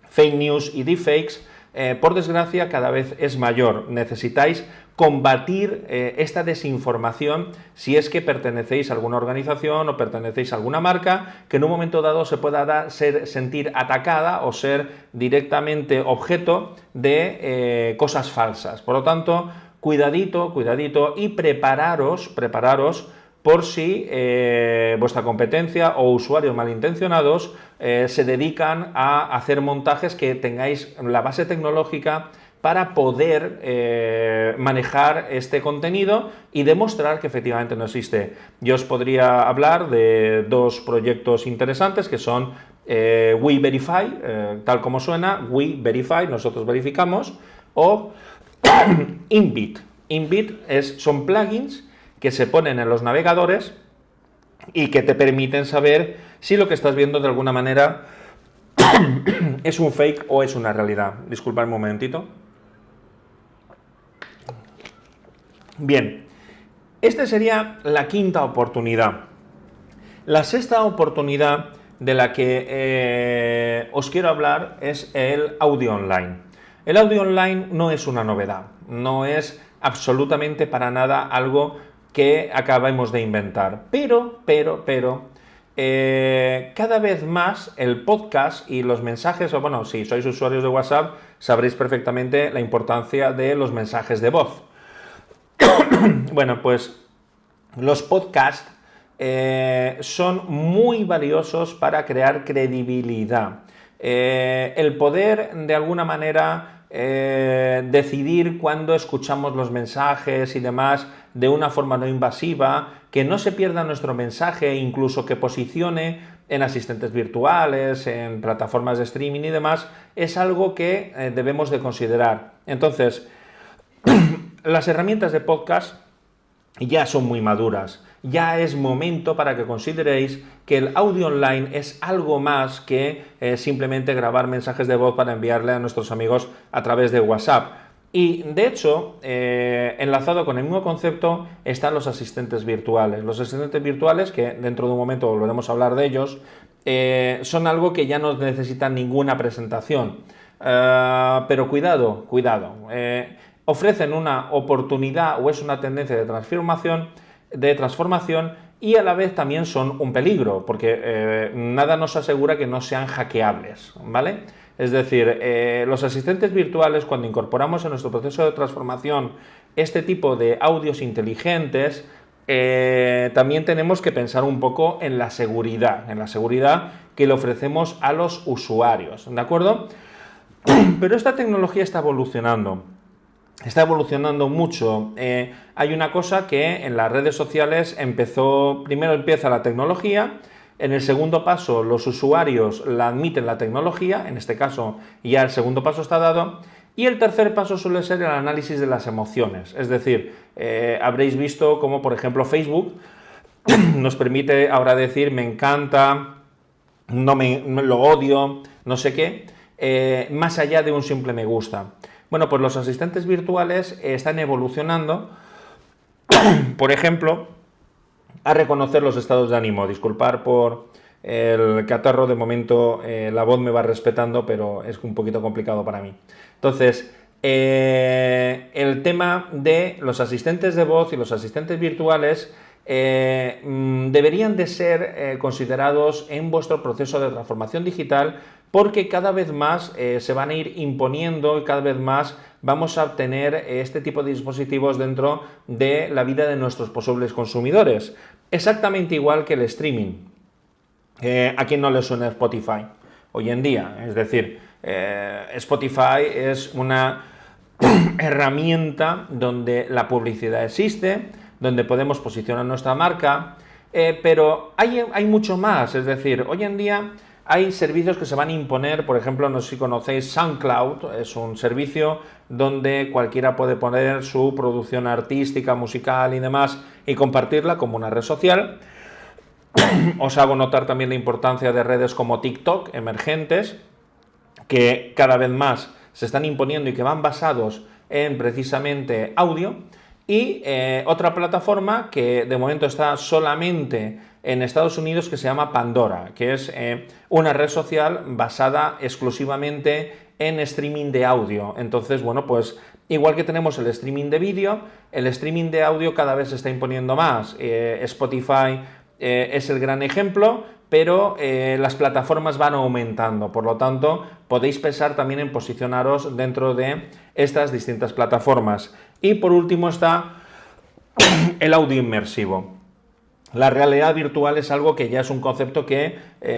fake news y deepfakes eh, por desgracia, cada vez es mayor. Necesitáis combatir eh, esta desinformación si es que pertenecéis a alguna organización o pertenecéis a alguna marca que en un momento dado se pueda ser, sentir atacada o ser directamente objeto de eh, cosas falsas. Por lo tanto, cuidadito, cuidadito y prepararos, prepararos por si eh, vuestra competencia o usuarios malintencionados eh, se dedican a hacer montajes que tengáis la base tecnológica para poder eh, manejar este contenido y demostrar que efectivamente no existe. Yo os podría hablar de dos proyectos interesantes que son We Verify, tal como suena, We Verify, nosotros verificamos, o Inbit es, son plugins que se ponen en los navegadores y que te permiten saber si lo que estás viendo de alguna manera es un fake o es una realidad. Disculpa un momentito. Bien, esta sería la quinta oportunidad. La sexta oportunidad de la que eh, os quiero hablar es el audio online. El audio online no es una novedad, no es absolutamente para nada algo que acabemos de inventar, pero, pero, pero, eh, cada vez más el podcast y los mensajes, o bueno, si sois usuarios de WhatsApp, sabréis perfectamente la importancia de los mensajes de voz. bueno, pues los podcasts eh, son muy valiosos para crear credibilidad. Eh, el poder, de alguna manera, eh, decidir cuándo escuchamos los mensajes y demás de una forma no invasiva, que no se pierda nuestro mensaje, incluso que posicione en asistentes virtuales, en plataformas de streaming y demás, es algo que debemos de considerar. Entonces, las herramientas de podcast ya son muy maduras. Ya es momento para que consideréis que el audio online es algo más que eh, simplemente grabar mensajes de voz para enviarle a nuestros amigos a través de WhatsApp. Y de hecho, eh, enlazado con el mismo concepto, están los asistentes virtuales. Los asistentes virtuales, que dentro de un momento volveremos a hablar de ellos, eh, son algo que ya no necesitan ninguna presentación. pero cuidado, cuidado ofrecen una oportunidad o es una tendencia de transformación, de transformación y a la vez también son un peligro, porque eh, nada nos asegura que no sean hackeables, ¿vale? Es decir, eh, los asistentes virtuales, cuando incorporamos en nuestro proceso de transformación este tipo de audios inteligentes, eh, también tenemos que pensar un poco en la seguridad, en la seguridad que le ofrecemos a los usuarios, ¿de acuerdo? Pero esta tecnología está evolucionando está evolucionando mucho. Eh, hay una cosa que en las redes sociales empezó, primero empieza la tecnología, en el segundo paso los usuarios la admiten la tecnología, en este caso ya el segundo paso está dado, y el tercer paso suele ser el análisis de las emociones, es decir, eh, habréis visto como por ejemplo Facebook nos permite ahora decir me encanta, no me, lo odio, no sé qué, eh, más allá de un simple me gusta. Bueno, pues los asistentes virtuales están evolucionando, por ejemplo, a reconocer los estados de ánimo. Disculpar por el catarro, de momento eh, la voz me va respetando, pero es un poquito complicado para mí. Entonces, eh, el tema de los asistentes de voz y los asistentes virtuales eh, mm, deberían de ser considerados en vuestro proceso de transformación digital porque cada vez más eh, se van a ir imponiendo y cada vez más vamos a obtener este tipo de dispositivos dentro de la vida de nuestros posibles consumidores. Exactamente igual que el streaming. Eh, ¿A quién no le suena Spotify hoy en día? Es decir, eh, Spotify es una herramienta donde la publicidad existe, donde podemos posicionar nuestra marca, pero hay, hay mucho más. Es decir, hoy en día hay servicios que se van a imponer, por ejemplo, no sé si conocéis SoundCloud, es un servicio donde cualquiera puede poner su producción artística, musical y demás y compartirla como una red social. Os hago notar también la importancia de redes como TikTok, emergentes, que cada vez más se están imponiendo y que van basados en precisamente audio. Y eh, otra plataforma que de momento está solamente en Estados Unidos que se llama Pandora, que es eh, una red social basada exclusivamente en streaming de audio. Entonces, bueno, pues igual que tenemos el streaming de vídeo, el streaming de audio cada vez se está imponiendo más. Eh, Spotify eh, es el gran ejemplo, pero las plataformas van aumentando. Por lo tanto, podéis pensar también en posicionaros dentro de estas distintas plataformas. Y por último está el audio inmersivo. La realidad virtual es algo que ya es un concepto que, eh,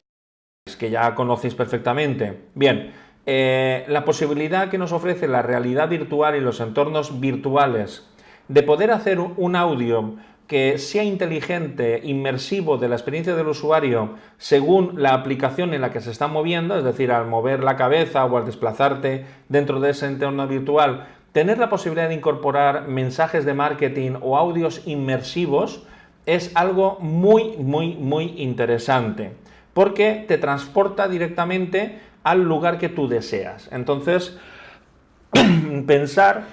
que ya conocéis perfectamente. Bien, eh, la posibilidad que nos ofrece la realidad virtual y los entornos virtuales de poder hacer un audio que sea inteligente, inmersivo de la experiencia del usuario según la aplicación en la que se está moviendo, es decir, al mover la cabeza o al desplazarte dentro de ese entorno virtual, tener la posibilidad de incorporar mensajes de marketing o audios inmersivos es algo muy, muy, muy interesante, porque te transporta directamente al lugar que tú deseas. Entonces, pensar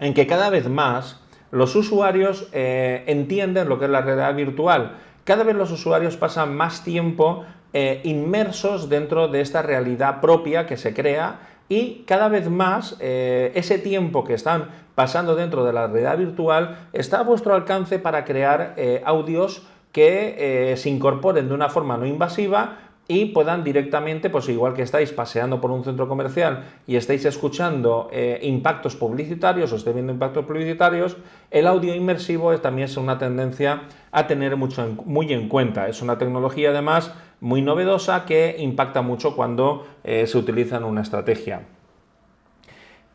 en que cada vez más los usuarios eh, entienden lo que es la realidad virtual. Cada vez los usuarios pasan más tiempo eh, inmersos dentro de esta realidad propia que se crea y cada vez más eh, ese tiempo que están pasando dentro de la realidad virtual está a vuestro alcance para crear audios que se incorporen de una forma no invasiva y puedan directamente, pues igual que estáis paseando por un centro comercial y estáis escuchando eh, impactos publicitarios o estáis viendo impactos publicitarios, el audio inmersivo también es una tendencia a tener mucho muy en cuenta. Es una tecnología además muy novedosa que impacta mucho cuando eh, se utiliza en una estrategia.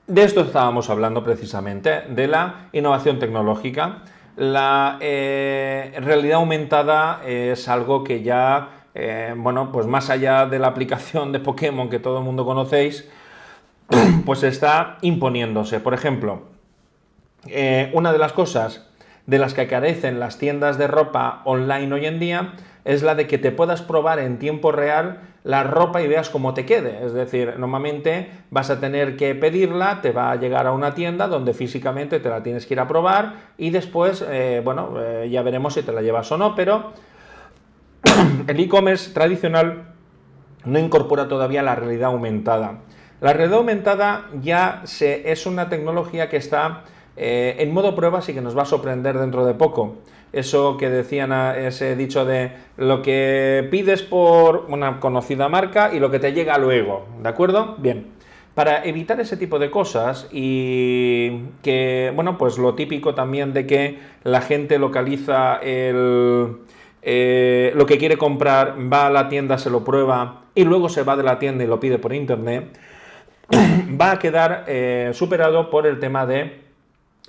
De esto estábamos hablando precisamente, de la innovación tecnológica. La eh, realidad aumentada es algo que ya eh, bueno, pues más allá de la aplicación de Pokémon que todo el mundo conocéis, pues está imponiéndose. Por ejemplo, eh, una de las cosas de las que carecen las tiendas de ropa online hoy en día es la de que te puedas probar en tiempo real la ropa y veas cómo te quede. Es decir, normalmente vas a tener que pedirla, te va a llegar a una tienda donde físicamente te la tienes que ir a probar y después, eh, bueno, ya veremos si te la llevas o no, pero el e-commerce tradicional no incorpora todavía la realidad aumentada. La realidad aumentada ya se, es una tecnología que está eh, en modo prueba y que nos va a sorprender dentro de poco. Eso que decían, ese dicho de lo que pides por una conocida marca y lo que te llega luego, ¿de acuerdo? Bien, para evitar ese tipo de cosas y que, bueno, pues lo típico también de que la gente localiza el, eh, lo que quiere comprar, va a la tienda, se lo prueba y luego se va de la tienda y lo pide por internet, va a quedar eh, superado por el tema de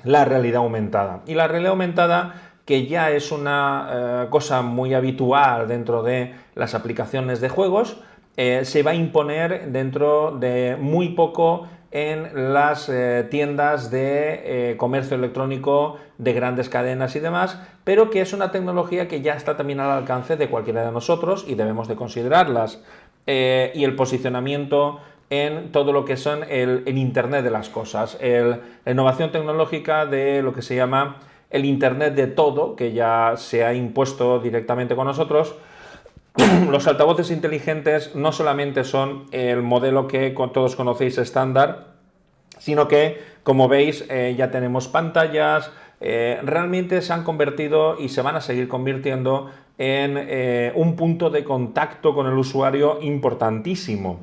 la realidad aumentada. Y la realidad aumentada que ya es una eh, cosa muy habitual dentro de las aplicaciones de juegos, se va a imponer dentro de muy poco en las eh, tiendas de eh, comercio electrónico de grandes cadenas y demás, pero que es una tecnología que ya está también al alcance de cualquiera de nosotros y debemos de considerarlas. Eh, y el posicionamiento en todo lo que son el, Internet de las cosas, la innovación tecnológica de lo que se llama el Internet de todo, que ya se ha impuesto directamente con nosotros, los altavoces inteligentes no solamente son el modelo que todos conocéis estándar, sino que, como veis, eh, ya tenemos pantallas, eh, realmente se han convertido y se van a seguir convirtiendo en eh, un punto de contacto con el usuario importantísimo.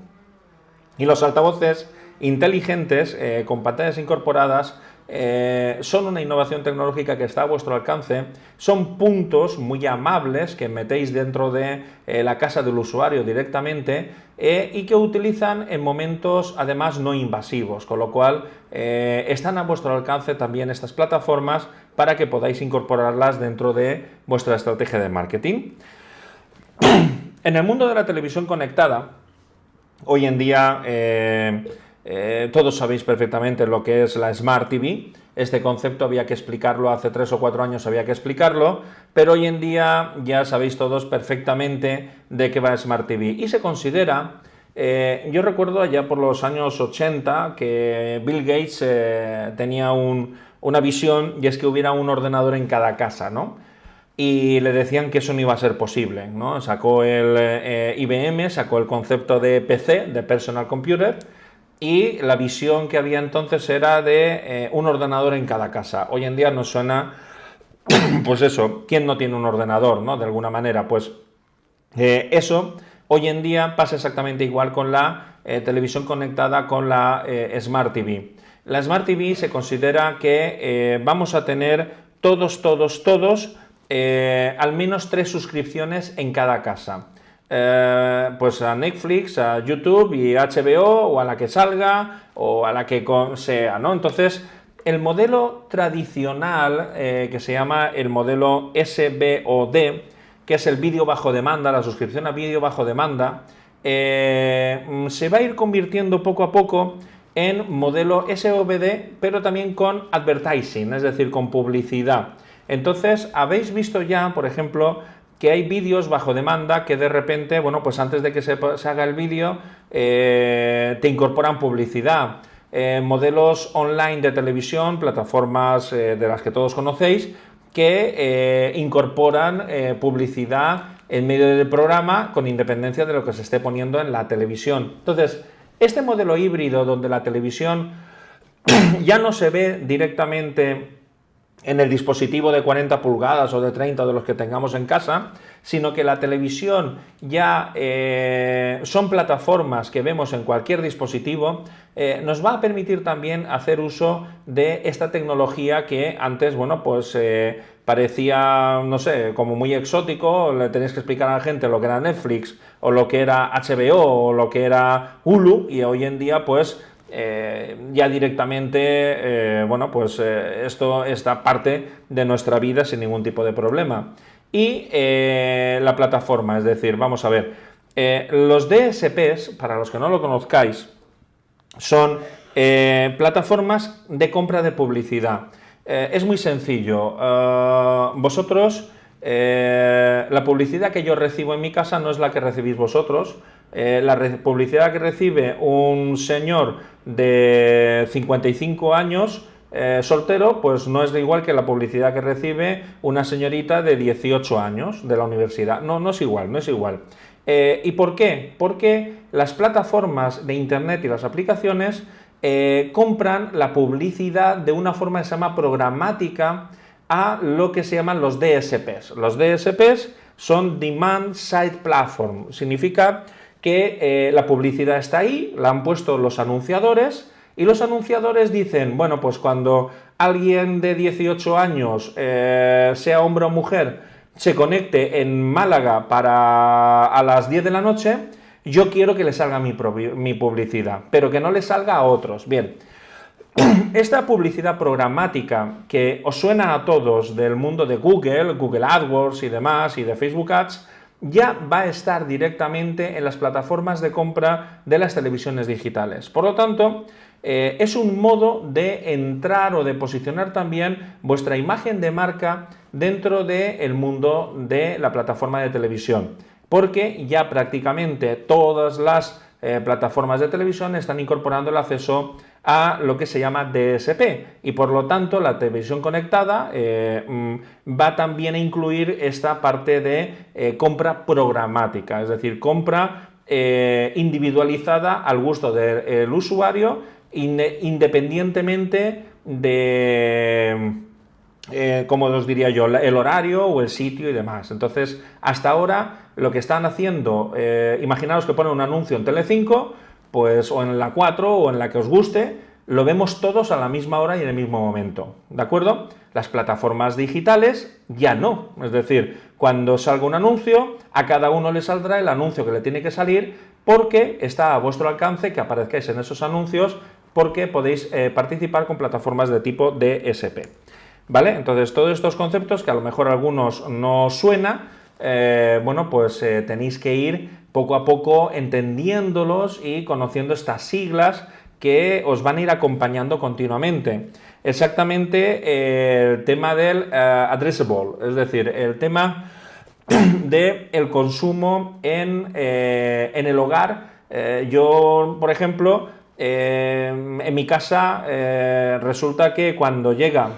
Y los altavoces inteligentes con pantallas incorporadas eh, son una innovación tecnológica que está a vuestro alcance, son puntos muy amables que metéis dentro de eh, la casa del usuario directamente eh, y que utilizan en momentos además no invasivos, con lo cual están a vuestro alcance también estas plataformas para que podáis incorporarlas dentro de vuestra estrategia de marketing. En el mundo de la televisión conectada, hoy en día eh, todos sabéis perfectamente lo que es la Smart TV. Este concepto había que explicarlo hace tres o cuatro años, había que explicarlo, pero hoy en día ya sabéis todos perfectamente de qué va Smart TV. Y se considera, eh, yo recuerdo allá por los años 80 que Bill Gates eh, tenía una visión y es que hubiera un ordenador en cada casa, ¿no? Y le decían que eso no iba a ser posible. ¿no? Sacó el IBM, sacó el concepto de PC, de Personal Computer, y la visión que había entonces era de eh, un ordenador en cada casa. Hoy en día nos suena, pues eso, ¿quién no tiene un ordenador, no? De alguna manera, pues eh, eso hoy en día pasa exactamente igual con la eh, televisión conectada con la Smart TV. La Smart TV se considera que vamos a tener todos, todos, todos, al menos tres suscripciones en cada casa. Eh, pues a Netflix, a YouTube y HBO o a la que salga o a la que sea, ¿no? Entonces, el modelo tradicional, eh, que se llama el modelo SBOD, que es el vídeo bajo demanda, la suscripción a vídeo bajo demanda, eh, se va a ir convirtiendo poco a poco en modelo SOBD, pero también con advertising, es decir, con publicidad. Entonces, habéis visto ya, por ejemplo, que hay vídeos bajo demanda que de repente, bueno, pues antes de que se, haga el vídeo, eh, te incorporan publicidad. Eh, modelos online de televisión, plataformas eh, de las que todos conocéis, que incorporan publicidad en medio del programa con independencia de lo que se esté poniendo en la televisión. Entonces, este modelo híbrido donde la televisión ya no se ve directamente en el dispositivo de 40 pulgadas o de 30 de los que tengamos en casa, sino que la televisión ya eh, son plataformas que vemos en cualquier dispositivo, eh, nos va a permitir también hacer uso de esta tecnología que antes, bueno, pues eh, parecía, no sé, como muy exótico, le tenéis que explicar a la gente lo que era Netflix, o lo que era HBO, o lo que era Hulu, y hoy en día, pues, eh, ya directamente, eh, bueno, pues eh, esto está parte de nuestra vida sin ningún tipo de problema. Y la plataforma, es decir, vamos a ver, los DSPs, para los que no lo conozcáis, son plataformas de compra de publicidad. es muy sencillo. vosotros, la publicidad que yo recibo en mi casa no es la que recibís vosotros, eh, la publicidad que recibe un señor de 55 años eh, soltero, pues no es de igual que la publicidad que recibe una señorita de 18 años de la universidad. No, no es igual, no es igual. Eh, ¿Y por qué? Porque las plataformas de Internet y las aplicaciones compran la publicidad de una forma que se llama programática a lo que se llaman los DSPs. Los DSPs son Demand Side Platform, significa que eh, la publicidad está ahí, la han puesto los anunciadores y los anunciadores dicen, bueno, pues cuando alguien de 18 años, eh, sea hombre o mujer, se conecte en Málaga para a las 10 de la noche, yo quiero que le salga mi, mi publicidad, pero que no le salga a otros. Bien, esta publicidad programática que os suena a todos del mundo de Google, Google AdWords y demás, y de Facebook Ads, ya va a estar directamente en las plataformas de compra de las televisiones digitales. Por lo tanto, eh, es un modo de entrar o de posicionar también vuestra imagen de marca dentro del mundo de la plataforma de televisión, porque ya prácticamente todas las eh, plataformas de televisión están incorporando el acceso a lo que se llama DSP y por lo tanto la televisión conectada eh, mm, va también a incluir esta parte de eh, compra programática, es decir, compra eh, individualizada al gusto del usuario independientemente de, como os diría yo, el horario o el sitio y demás. Entonces, hasta ahora lo que están haciendo, imaginaos que ponen un anuncio en Telecinco, pues o en la 4 o en la que os guste, lo vemos todos a la misma hora y en el mismo momento, ¿de acuerdo? Las plataformas digitales ya no, es decir, cuando salga un anuncio, a cada uno le saldrá el anuncio que le tiene que salir porque está a vuestro alcance que aparezcáis en esos anuncios porque podéis eh, participar con plataformas de tipo DSP. ¿Vale? Entonces, todos estos conceptos que a lo mejor a algunos no suena, eh, bueno, pues eh, tenéis que ir poco a poco entendiéndolos y conociendo estas siglas que os van a ir acompañando continuamente. Exactamente eh, el tema del addressable, es decir, el tema del el consumo en, el hogar. yo, por ejemplo, en mi casa resulta que cuando llega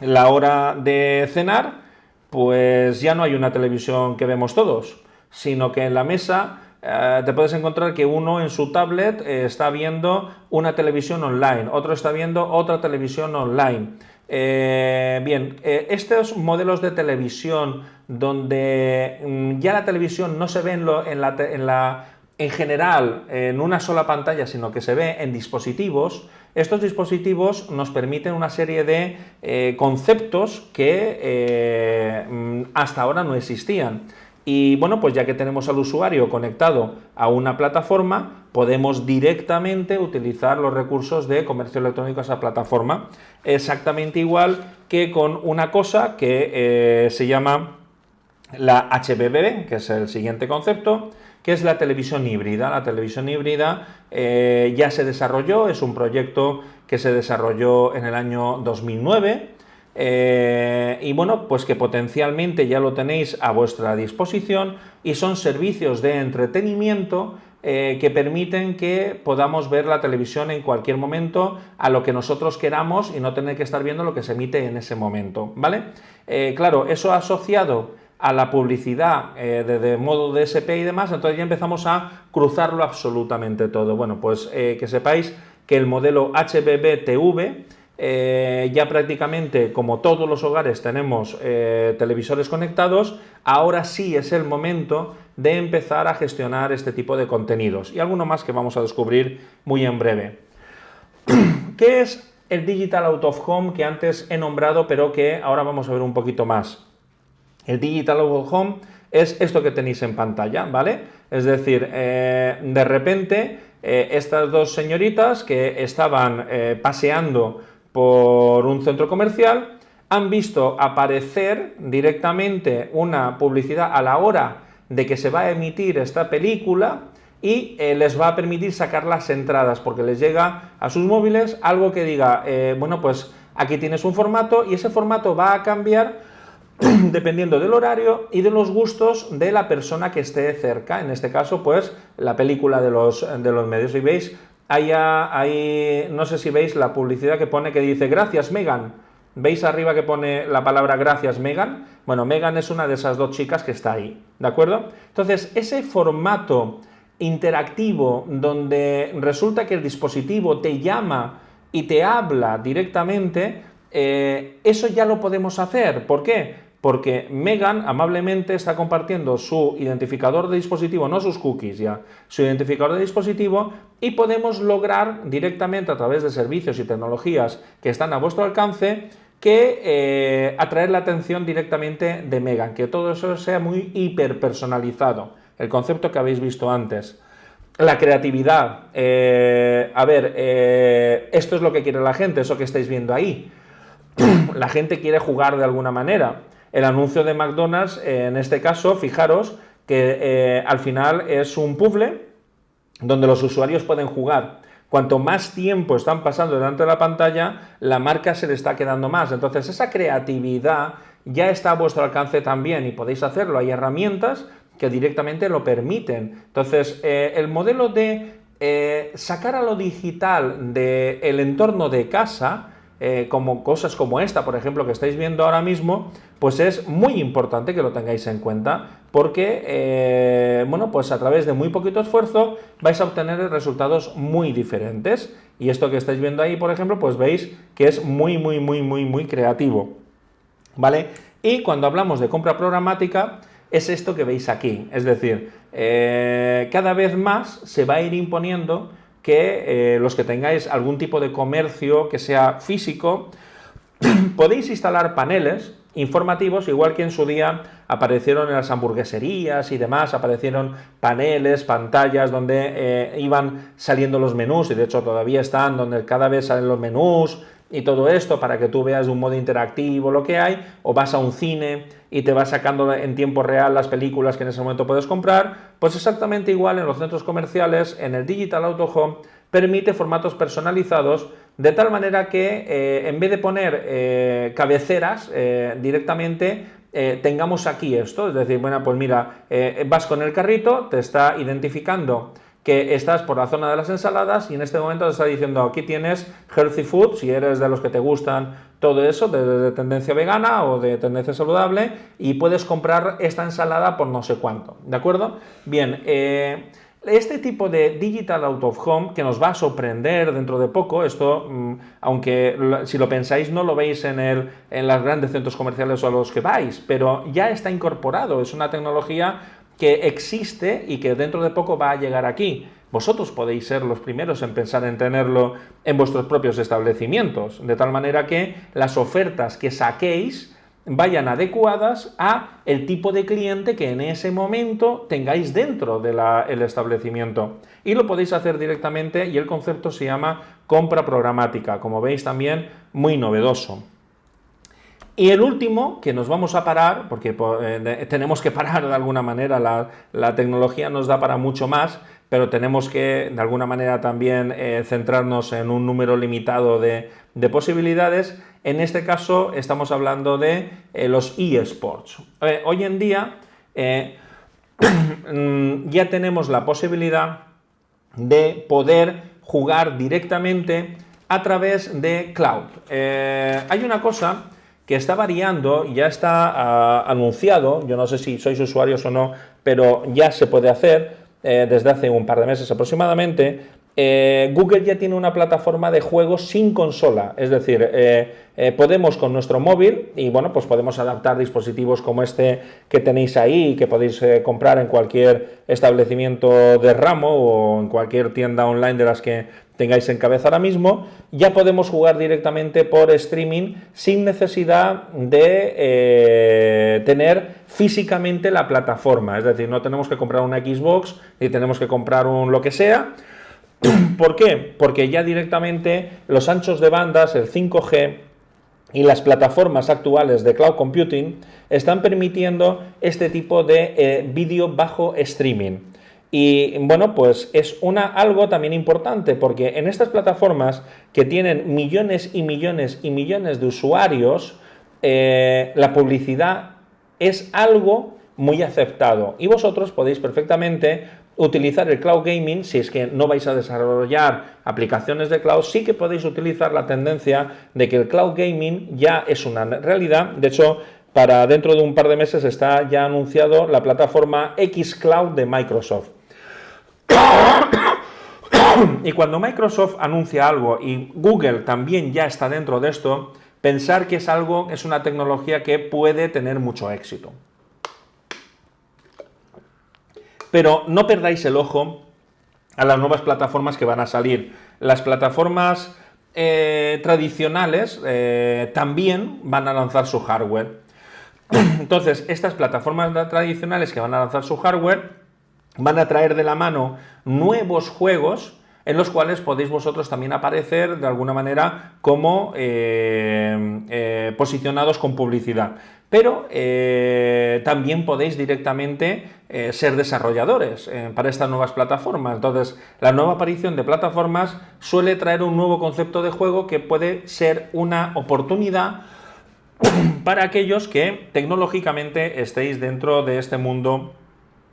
la hora de cenar, pues ya no hay una televisión que vemos todos, sino que en la mesa eh, te puedes encontrar que uno en su tablet eh, está viendo una televisión online, otro está viendo otra televisión online. Eh, bien, estos modelos de televisión donde mm, ya la televisión no se ve en, la, en, general en una sola pantalla, sino que se ve en dispositivos, estos dispositivos nos permiten una serie de conceptos que mm, hasta ahora no existían. Y bueno, pues ya que tenemos al usuario conectado a una plataforma, podemos directamente utilizar los recursos de comercio electrónico a esa plataforma. Exactamente igual que con una cosa que eh, se llama la HBB, que es el siguiente concepto, que es la televisión híbrida. La televisión híbrida eh, ya se desarrolló, es un proyecto que se desarrolló en el año 2009 eh, y bueno, pues que potencialmente ya lo tenéis a vuestra disposición y son servicios de entretenimiento eh, que permiten que podamos ver la televisión en cualquier momento a lo que nosotros queramos y no tener que estar viendo lo que se emite en ese momento, ¿vale? claro, eso asociado a la publicidad eh, de, modo DSP y demás, entonces ya empezamos a cruzarlo absolutamente todo. Bueno, pues eh, que sepáis que el modelo HBB-TV eh, ya prácticamente como todos los hogares tenemos televisores conectados, ahora sí es el momento de empezar a gestionar este tipo de contenidos y alguno más que vamos a descubrir muy en breve. ¿Qué es el Digital Out of Home que antes he nombrado pero que ahora vamos a ver un poquito más? El Digital Out Home es esto que tenéis en pantalla, ¿vale? Es decir, eh, de repente eh, estas dos señoritas que estaban eh, paseando por un centro comercial han visto aparecer directamente una publicidad a la hora de que se va a emitir esta película y les va a permitir sacar las entradas porque les llega a sus móviles algo que diga, bueno, pues aquí tienes un formato y ese formato va a cambiar dependiendo del horario y de los gustos de la persona que esté cerca, en este caso pues la película de los, de los medios. Y veis, ahí, no sé si veis la publicidad que pone que dice gracias Megan, ¿Veis arriba que pone la palabra gracias Megan? Bueno, Megan es una de esas dos chicas que está ahí, ¿de acuerdo? Entonces, ese formato interactivo donde resulta que el dispositivo te llama y te habla directamente, eh, eso ya lo podemos hacer. ¿Por qué? Porque Megan amablemente está compartiendo su identificador de dispositivo, no sus cookies ya, su identificador de dispositivo y podemos lograr directamente a través de servicios y tecnologías que están a vuestro alcance que eh, atraer la atención directamente de Megan, que todo eso sea muy hiperpersonalizado, el concepto que habéis visto antes. La creatividad, eh, a ver, eh, esto es lo que quiere la gente, eso que estáis viendo ahí. la gente quiere jugar de alguna manera el anuncio de McDonald's, eh, en este caso, fijaros que eh, al final es un puzzle donde los usuarios pueden jugar. Cuanto más tiempo están pasando delante de la pantalla, la marca se le está quedando más. Entonces, esa creatividad ya está a vuestro alcance también y podéis hacerlo. Hay herramientas que directamente lo permiten. Entonces, eh, el modelo de sacar a lo digital del entorno de casa eh, como cosas como esta, por ejemplo, que estáis viendo ahora mismo, pues es muy importante que lo tengáis en cuenta, porque, eh, bueno, pues a través de muy poquito esfuerzo vais a obtener resultados muy diferentes. Y esto que estáis viendo ahí, por ejemplo, pues veis que es muy, muy, muy, muy, muy creativo, ¿vale? Y cuando hablamos de compra programática, es esto que veis aquí, es decir, eh, cada vez más se va a ir imponiendo que eh, los que tengáis algún tipo de comercio que sea físico, podéis instalar paneles informativos, igual que en su día aparecieron en las hamburgueserías y demás, aparecieron paneles, pantallas donde eh, iban saliendo los menús, y de hecho todavía están, donde cada vez salen los menús, y todo esto para que tú veas de un modo interactivo lo que hay, o vas a un cine y te vas sacando en tiempo real las películas que en ese momento puedes comprar, pues exactamente igual en los centros comerciales, en el Digital Auto Home, permite formatos personalizados de tal manera que eh, en vez de poner eh, cabeceras eh, directamente tengamos aquí esto, es decir, bueno, pues mira, vas con el carrito, te está identificando que estás por la zona de las ensaladas y en este momento te está diciendo aquí tienes healthy food, si eres de los que te gustan todo eso, de, tendencia vegana o de tendencia saludable, y puedes comprar esta ensalada por no sé cuánto, ¿de acuerdo? Bien, eh, este tipo de Digital Out of Home, que nos va a sorprender dentro de poco, esto, mm, aunque si lo pensáis no lo veis en, el, en los grandes centros comerciales o a los que vais, pero ya está incorporado, es una tecnología que existe y que dentro de poco va a llegar aquí. Vosotros podéis ser los primeros en pensar en tenerlo en vuestros propios establecimientos, de tal manera que las ofertas que saquéis vayan adecuadas a el tipo de cliente que en ese momento tengáis dentro del establecimiento. Y lo podéis hacer directamente y el concepto se llama compra programática, como veis también muy novedoso. Y el último, que nos vamos a parar, porque eh, tenemos que parar de alguna manera, la, tecnología nos da para mucho más, pero tenemos que de alguna manera también eh, centrarnos en un número limitado de, posibilidades. En este caso estamos hablando de eh, los eSports. hoy en día ya tenemos la posibilidad de poder jugar directamente a través de cloud. hay una cosa que está variando, ya está ah, anunciado, yo no sé si sois usuarios o no, pero ya se puede hacer eh, desde hace un par de meses aproximadamente, eh, Google ya tiene una plataforma de juegos sin consola, es decir, eh, podemos con nuestro móvil y bueno, pues podemos adaptar dispositivos como este que tenéis ahí y que podéis comprar en cualquier establecimiento de ramo o en cualquier tienda online de las que tengáis en cabeza ahora mismo, ya podemos jugar directamente por streaming sin necesidad de eh, tener físicamente la plataforma. Es decir, no tenemos que comprar una Xbox ni tenemos que comprar un lo que sea. ¿Por qué? Porque ya directamente los anchos de bandas, el 5G y las plataformas actuales de cloud computing están permitiendo este tipo de eh, vídeo bajo streaming. Y bueno, pues es una, algo también importante porque en estas plataformas que tienen millones y millones y millones de usuarios, eh, la publicidad es algo muy aceptado y vosotros podéis perfectamente utilizar el cloud gaming, si es que no vais a desarrollar aplicaciones de cloud, sí que podéis utilizar la tendencia de que el cloud gaming ya es una realidad. De hecho, para dentro de un par de meses está ya anunciado la plataforma xCloud de Microsoft. Y cuando Microsoft anuncia algo y Google también ya está dentro de esto, pensar que es algo, es una tecnología que puede tener mucho éxito. Pero no perdáis el ojo a las nuevas plataformas que van a salir. Las plataformas eh, tradicionales eh, también van a lanzar su hardware. Entonces, estas plataformas tradicionales que van a lanzar su hardware van a traer de la mano nuevos juegos en los cuales podéis vosotros también aparecer de alguna manera como eh, eh, posicionados con publicidad. Pero eh, también podéis directamente ser desarrolladores para estas nuevas plataformas. Entonces, la nueva aparición de plataformas suele traer un nuevo concepto de juego que puede ser una oportunidad para aquellos que tecnológicamente estéis dentro de este mundo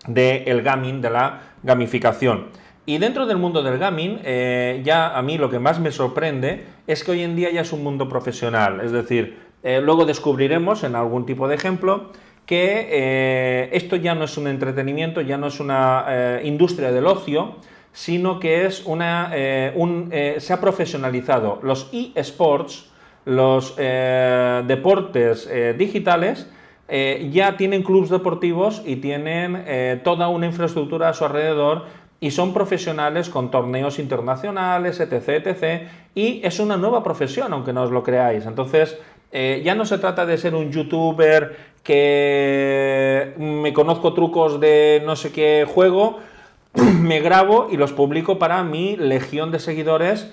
del gaming, de la gamificación. Y dentro del mundo del gaming, eh, ya a mí lo que más me sorprende es que hoy en día ya es un mundo profesional, es decir, eh, luego descubriremos en algún tipo de ejemplo que eh, esto ya no es un entretenimiento, ya no es una industria del ocio, sino que es una, se ha profesionalizado. Los eSports, los deportes digitales, eh, ya tienen clubes deportivos y tienen eh, toda una infraestructura a su alrededor y son profesionales con torneos internacionales, etc, etc. Y es una nueva profesión, aunque no os lo creáis. Entonces, eh, ya no se trata de ser un youtuber que me conozco trucos de no sé qué juego, me grabo y los publico para mi legión de seguidores.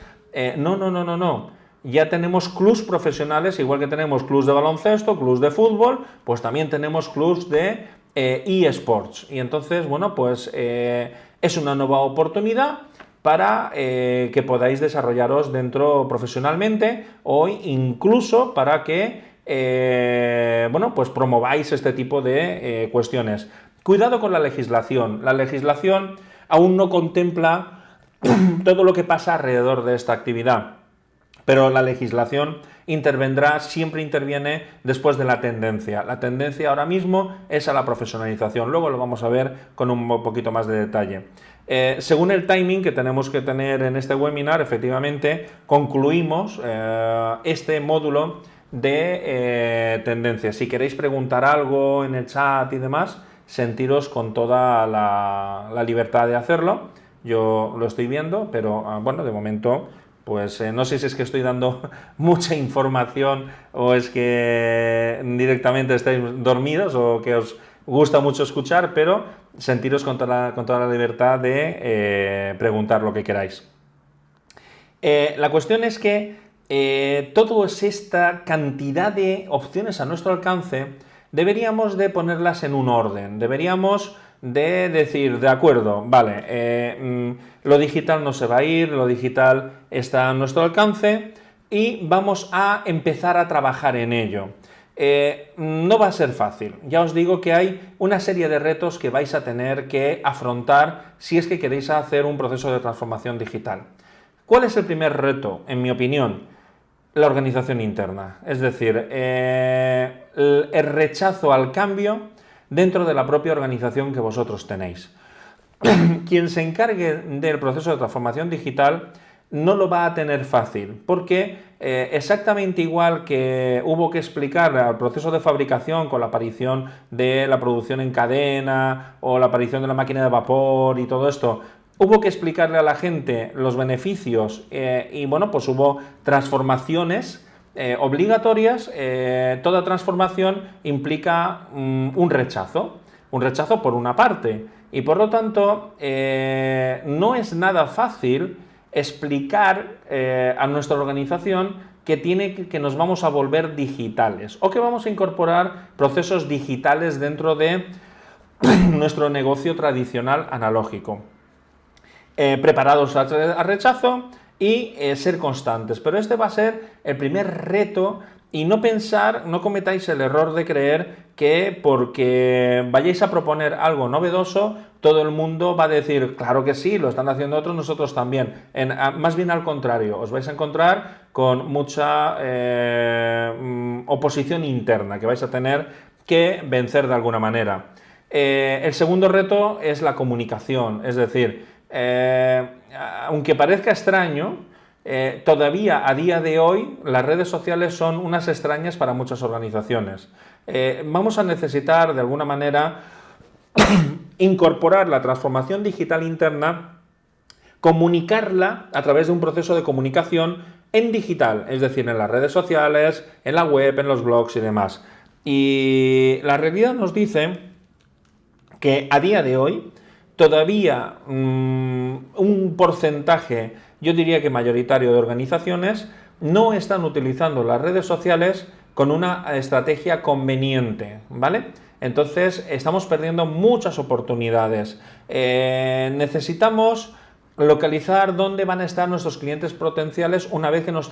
no, no, no, no, no ya tenemos clubs profesionales, igual que tenemos clubs de baloncesto, clubs de fútbol, pues también tenemos clubs de eh, eSports. y entonces, bueno, pues eh, es una nueva oportunidad para eh, que podáis desarrollaros dentro profesionalmente o incluso para que, bueno, pues promováis este tipo de cuestiones. Cuidado con la legislación. La legislación aún no contempla todo lo que pasa alrededor de esta actividad pero la legislación intervendrá, siempre interviene después de la tendencia. La tendencia ahora mismo es a la profesionalización, luego lo vamos a ver con un poquito más de detalle. Eh, según el timing que tenemos que tener en este webinar, efectivamente concluimos eh, este módulo de eh, tendencias. Si queréis preguntar algo en el chat y demás, sentiros con toda la, la libertad de hacerlo. Yo lo estoy viendo, pero ah, bueno, de momento pues no sé si es que estoy dando mucha información o es que directamente estáis dormidos o que os gusta mucho escuchar, pero sentiros con toda la, libertad de preguntar lo que queráis. la cuestión es que toda esta cantidad de opciones a nuestro alcance deberíamos de ponerlas en un orden, deberíamos de decir, de acuerdo, vale, eh, mm, lo digital no se va a ir, lo digital está a nuestro alcance y vamos a empezar a trabajar en ello. Eh, no va a ser fácil, ya os digo que hay una serie de retos que vais a tener que afrontar si es que queréis hacer un proceso de transformación digital. ¿Cuál es el primer reto, en mi opinión? La organización interna, es decir, eh, el rechazo al cambio dentro de la propia organización que vosotros tenéis. Quien se encargue del proceso de transformación digital no lo va a tener fácil, porque eh, exactamente igual que hubo que explicar el proceso de fabricación con la aparición de la producción en cadena o la aparición de la máquina de vapor y todo esto, hubo que explicarle a la gente los beneficios eh, y bueno, pues hubo transformaciones eh, obligatorias, eh, toda transformación implica mm, un rechazo, un rechazo por una parte, y por lo tanto eh, no es nada fácil explicar a nuestra organización que, tiene, que nos vamos a volver digitales o que vamos a incorporar procesos digitales dentro de nuestro negocio tradicional analógico. preparados al rechazo, y eh, ser constantes. Pero este va a ser el primer reto y no pensar, no cometáis el error de creer que porque vayáis a proponer algo novedoso, todo el mundo va a decir, claro que sí, lo están haciendo otros, nosotros también. En, más bien al contrario, os vais a encontrar con mucha eh, oposición interna que vais a tener que vencer de alguna manera. Eh, el segundo reto es la comunicación, es decir, aunque parezca extraño, eh, todavía a día de hoy las redes sociales son unas extrañas para muchas organizaciones. Eh, vamos a necesitar de alguna manera incorporar la transformación digital interna, comunicarla a través de un proceso de comunicación en digital, es decir, en las redes sociales, en la web, en los blogs y demás. Y la realidad nos dice que a día de hoy todavía mm, un porcentaje, yo diría que mayoritario de organizaciones, no están utilizando las redes sociales con una estrategia conveniente, ¿vale? Entonces estamos perdiendo muchas oportunidades. Eh, necesitamos localizar dónde van a estar nuestros clientes potenciales una vez que nos,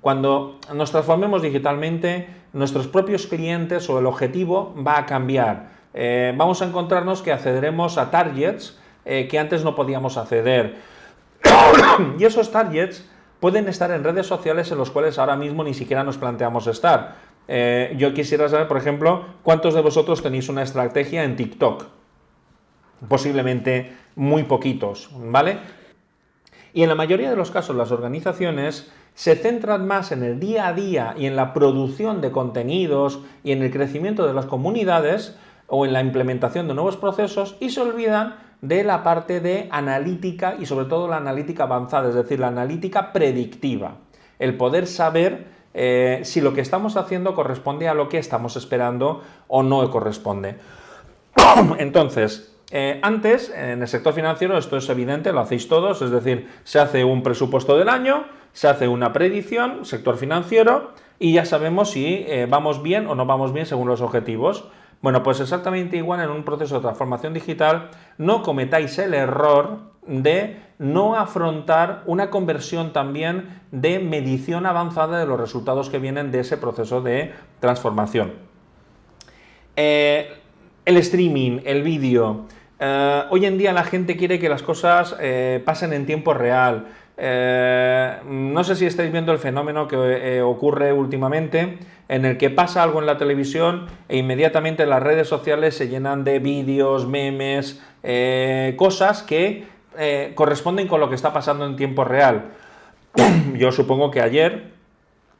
cuando nos transformemos digitalmente, nuestros propios clientes o el objetivo va a cambiar. Eh, vamos a encontrarnos que accederemos a targets eh, que antes no podíamos acceder. y esos targets pueden estar en redes sociales en los cuales ahora mismo ni siquiera nos planteamos estar. Eh, yo quisiera saber, por ejemplo, cuántos de vosotros tenéis una estrategia en TikTok. Posiblemente muy poquitos, ¿vale? Y en la mayoría de los casos las organizaciones se centran más en el día a día y en la producción de contenidos y en el crecimiento de las comunidades o en la implementación de nuevos procesos y se olvidan de la parte de analítica y sobre todo la analítica avanzada, es decir, la analítica predictiva. El poder saber eh, si lo que estamos haciendo corresponde a lo que estamos esperando o no corresponde. Entonces, eh, antes, en el sector financiero, esto es evidente, lo hacéis todos, es decir, se hace un presupuesto del año, se hace una predicción, sector financiero, y ya sabemos si eh, vamos bien o no vamos bien según los objetivos. Bueno, pues exactamente igual en un proceso de transformación digital, no cometáis el error de no afrontar una conversión también de medición avanzada de los resultados que vienen de ese proceso de transformación. Eh, el streaming, el vídeo. Eh, hoy en día la gente quiere que las cosas eh, pasen en tiempo real. Eh, no sé si estáis viendo el fenómeno que eh, ocurre últimamente, en el que pasa algo en la televisión e inmediatamente las redes sociales se llenan de vídeos, memes, eh, cosas que corresponden con lo que está pasando en tiempo real. Yo supongo que ayer,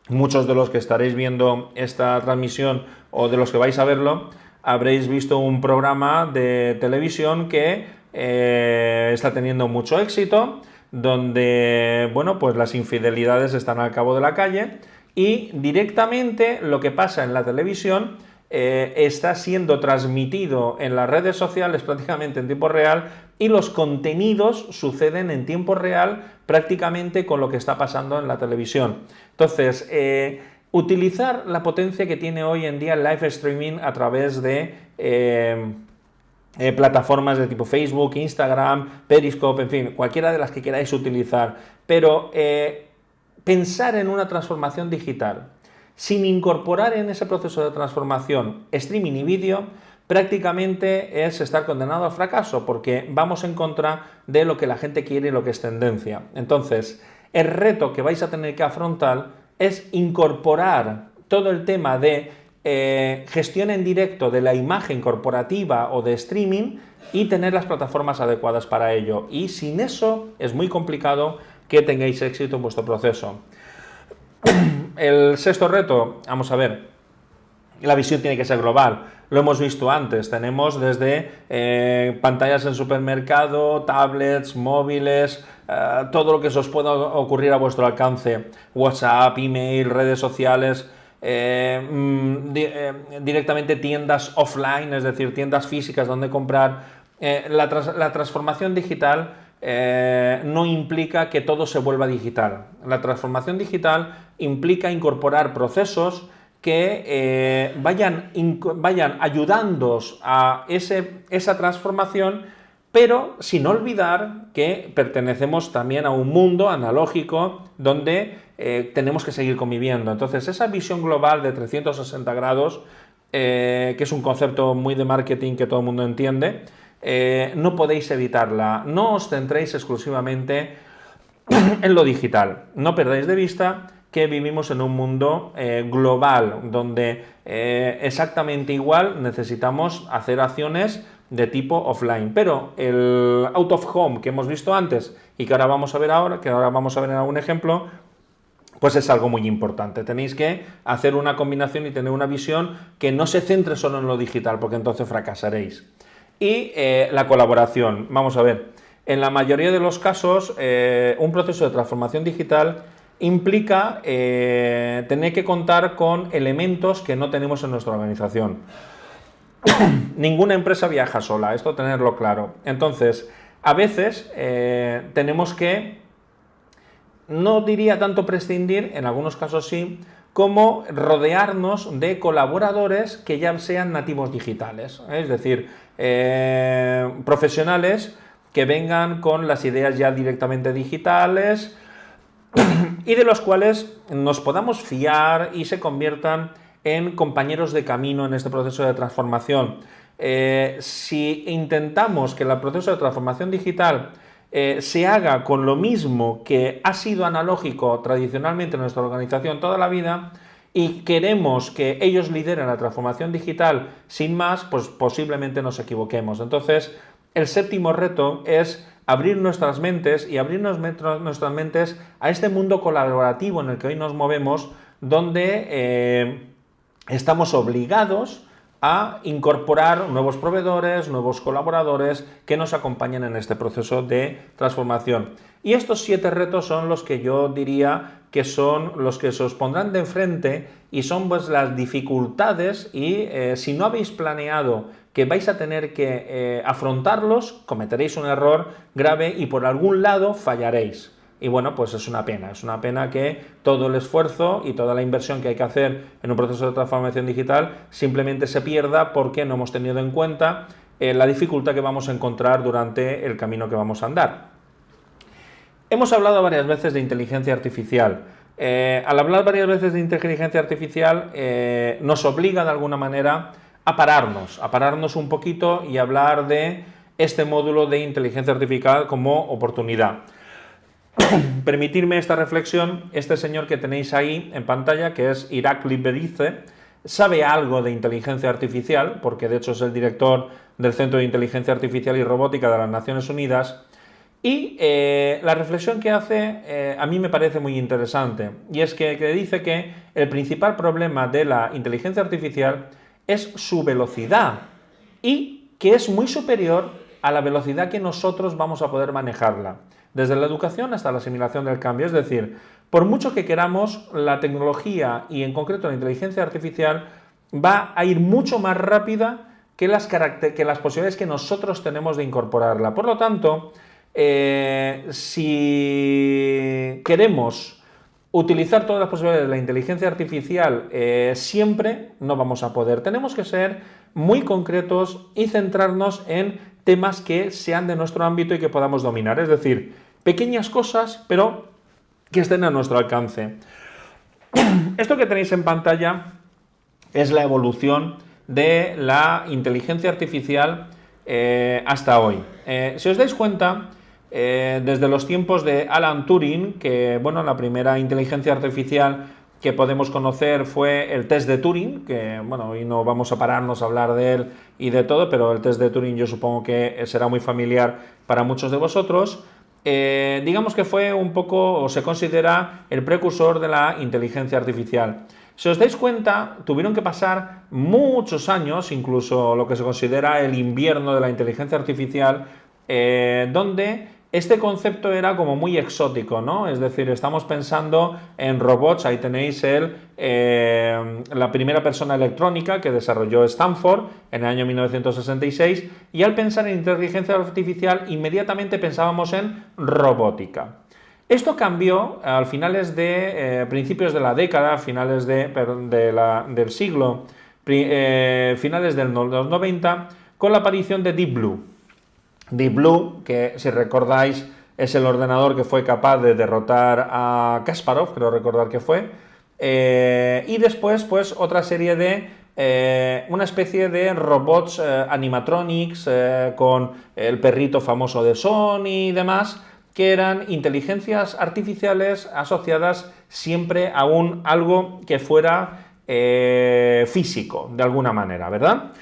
muchos de los que estaréis viendo esta transmisión o de los que vais a verlo, habréis visto un programa de televisión que está teniendo mucho éxito, donde, bueno, pues las infidelidades están al cabo de la calle y directamente lo que pasa en la televisión eh, está siendo transmitido en las redes sociales prácticamente en tiempo real y los contenidos suceden en tiempo real prácticamente con lo que está pasando en la televisión. Entonces, eh, utilizar la potencia que tiene hoy en día el live streaming a través de eh, plataformas de tipo Facebook, Instagram, Periscope, en fin, cualquiera de las que queráis utilizar, pero pensar en una transformación digital sin incorporar en ese proceso de transformación streaming y vídeo, prácticamente es estar condenado al fracaso, porque vamos en contra de lo que la gente quiere y lo que es tendencia. Entonces, el reto que vais a tener que afrontar es incorporar todo el tema de eh, gestión en directo de la imagen corporativa o de streaming y tener las plataformas adecuadas para ello. Y sin eso es muy complicado que tengáis éxito en vuestro proceso. El sexto reto, vamos a ver, la visión tiene que ser global. Lo hemos visto antes, tenemos desde eh, pantallas en supermercado, tablets, móviles, eh, todo lo que os pueda ocurrir a vuestro alcance, WhatsApp, email, redes sociales, eh, mm, directamente tiendas offline, es decir, tiendas físicas donde comprar. La, la transformación digital eh, no implica que todo se vuelva digital. La transformación digital implica incorporar procesos que eh, vayan, vayan ayudándoos a esa transformación, pero sin olvidar que pertenecemos también a un mundo analógico donde eh, tenemos que seguir conviviendo. Entonces, esa visión global de 360 grados, que es un concepto muy de marketing que todo el mundo entiende, eh, no podéis evitarla. No os centréis exclusivamente en lo digital. No perdáis de vista que vivimos en un mundo eh, global, donde eh, exactamente igual necesitamos hacer acciones de tipo offline. Pero el out of home que hemos visto antes y que ahora vamos a ver ahora, que ahora vamos a ver en algún ejemplo, pues es algo muy importante. Tenéis que hacer una combinación y tener una visión que no se centre solo en lo digital, porque entonces fracasaréis. Y eh, la colaboración. Vamos a ver, en la mayoría de los casos, eh, un proceso de transformación digital implica eh, tener que contar con elementos que no tenemos en nuestra organización. Ninguna empresa viaja sola, esto tenerlo claro. Entonces, a veces tenemos que, no diría tanto prescindir, en algunos casos sí, como rodearnos de colaboradores que ya sean nativos digitales. Es decir, eh, profesionales que vengan con las ideas ya directamente digitales y de los cuales nos podamos fiar y se conviertan en compañeros de camino en este proceso de transformación. Eh, si intentamos que el proceso de transformación digital eh, se haga con lo mismo que ha sido analógico tradicionalmente en nuestra organización toda la vida, y queremos que ellos lideren la transformación digital sin más, pues posiblemente nos equivoquemos. Entonces, el séptimo reto es abrir nuestras mentes y abrir nuestras mentes a este mundo colaborativo en el que hoy nos movemos, donde eh, estamos obligados a incorporar nuevos proveedores, nuevos colaboradores que nos acompañen en este proceso de transformación. Y estos siete retos son los que yo diría que son los que se os pondrán de frente y son pues las dificultades y eh, si no habéis planeado que vais a tener que eh, afrontarlos, cometeréis un error grave y por algún lado fallaréis. Y bueno, pues es una pena, es una pena que todo el esfuerzo y toda la inversión que hay que hacer en un proceso de transformación digital simplemente se pierda porque no hemos tenido en cuenta eh, la dificultad que vamos a encontrar durante el camino que vamos a andar. Hemos hablado varias veces de inteligencia artificial. Eh, al hablar varias veces de inteligencia artificial eh, nos obliga de alguna manera a pararnos, a pararnos un poquito y hablar de este módulo de inteligencia artificial como oportunidad. permitirme esta reflexión, este señor que tenéis ahí en pantalla, que es Irakli Berice, sabe algo de inteligencia artificial, porque de hecho es el director del Centro de Inteligencia Artificial y Robótica de las Naciones Unidas, y eh, la reflexión que hace eh, a mí me parece muy interesante, y es que, que dice que el principal problema de la inteligencia artificial es su velocidad, y que es muy superior a la velocidad que nosotros vamos a poder manejarla, desde la educación hasta la asimilación del cambio. Es decir, por mucho que queramos, la tecnología y en concreto la inteligencia artificial va a ir mucho más rápida que las, posibilidades que nosotros tenemos de incorporarla. Por lo tanto, eh, si queremos utilizar todas las posibilidades de la inteligencia artificial eh, siempre, no vamos a poder. Tenemos que ser muy concretos y centrarnos en temas que sean de nuestro ámbito y que podamos dominar. Es decir, pequeñas cosas, pero que estén a nuestro alcance. Esto que tenéis en pantalla es la evolución de la inteligencia artificial eh, hasta hoy. Eh, si os dais cuenta, eh, desde los tiempos de Alan Turing, que bueno, la primera inteligencia artificial que podemos conocer fue el test de Turing, que bueno, hoy no vamos a pararnos a hablar de él y de todo, pero el test de Turing yo supongo que será muy familiar para muchos de vosotros. Digamos que fue un poco, o se considera, el precursor de la inteligencia artificial. Si os dais cuenta, tuvieron que pasar muchos años, incluso lo que se considera el invierno de la inteligencia artificial, eh, donde este concepto era como muy exótico, ¿no? Es decir, estamos pensando en robots, ahí tenéis el, eh, la primera persona electrónica que desarrolló Stanford en el año 1966, y al pensar en inteligencia artificial, inmediatamente pensábamos en robótica. Esto cambió a finales de eh, principios de la década, finales de, del siglo, eh, finales de los 90, con la aparición de Deep Blue. Deep Blue, que si recordáis es el ordenador que fue capaz de derrotar a Kasparov, creo recordar que fue, eh, y después pues otra serie de una especie de robots animatronics con el perrito famoso de Sony y demás, que eran inteligencias artificiales asociadas siempre a un algo que fuera eh, físico, de alguna manera, ¿verdad?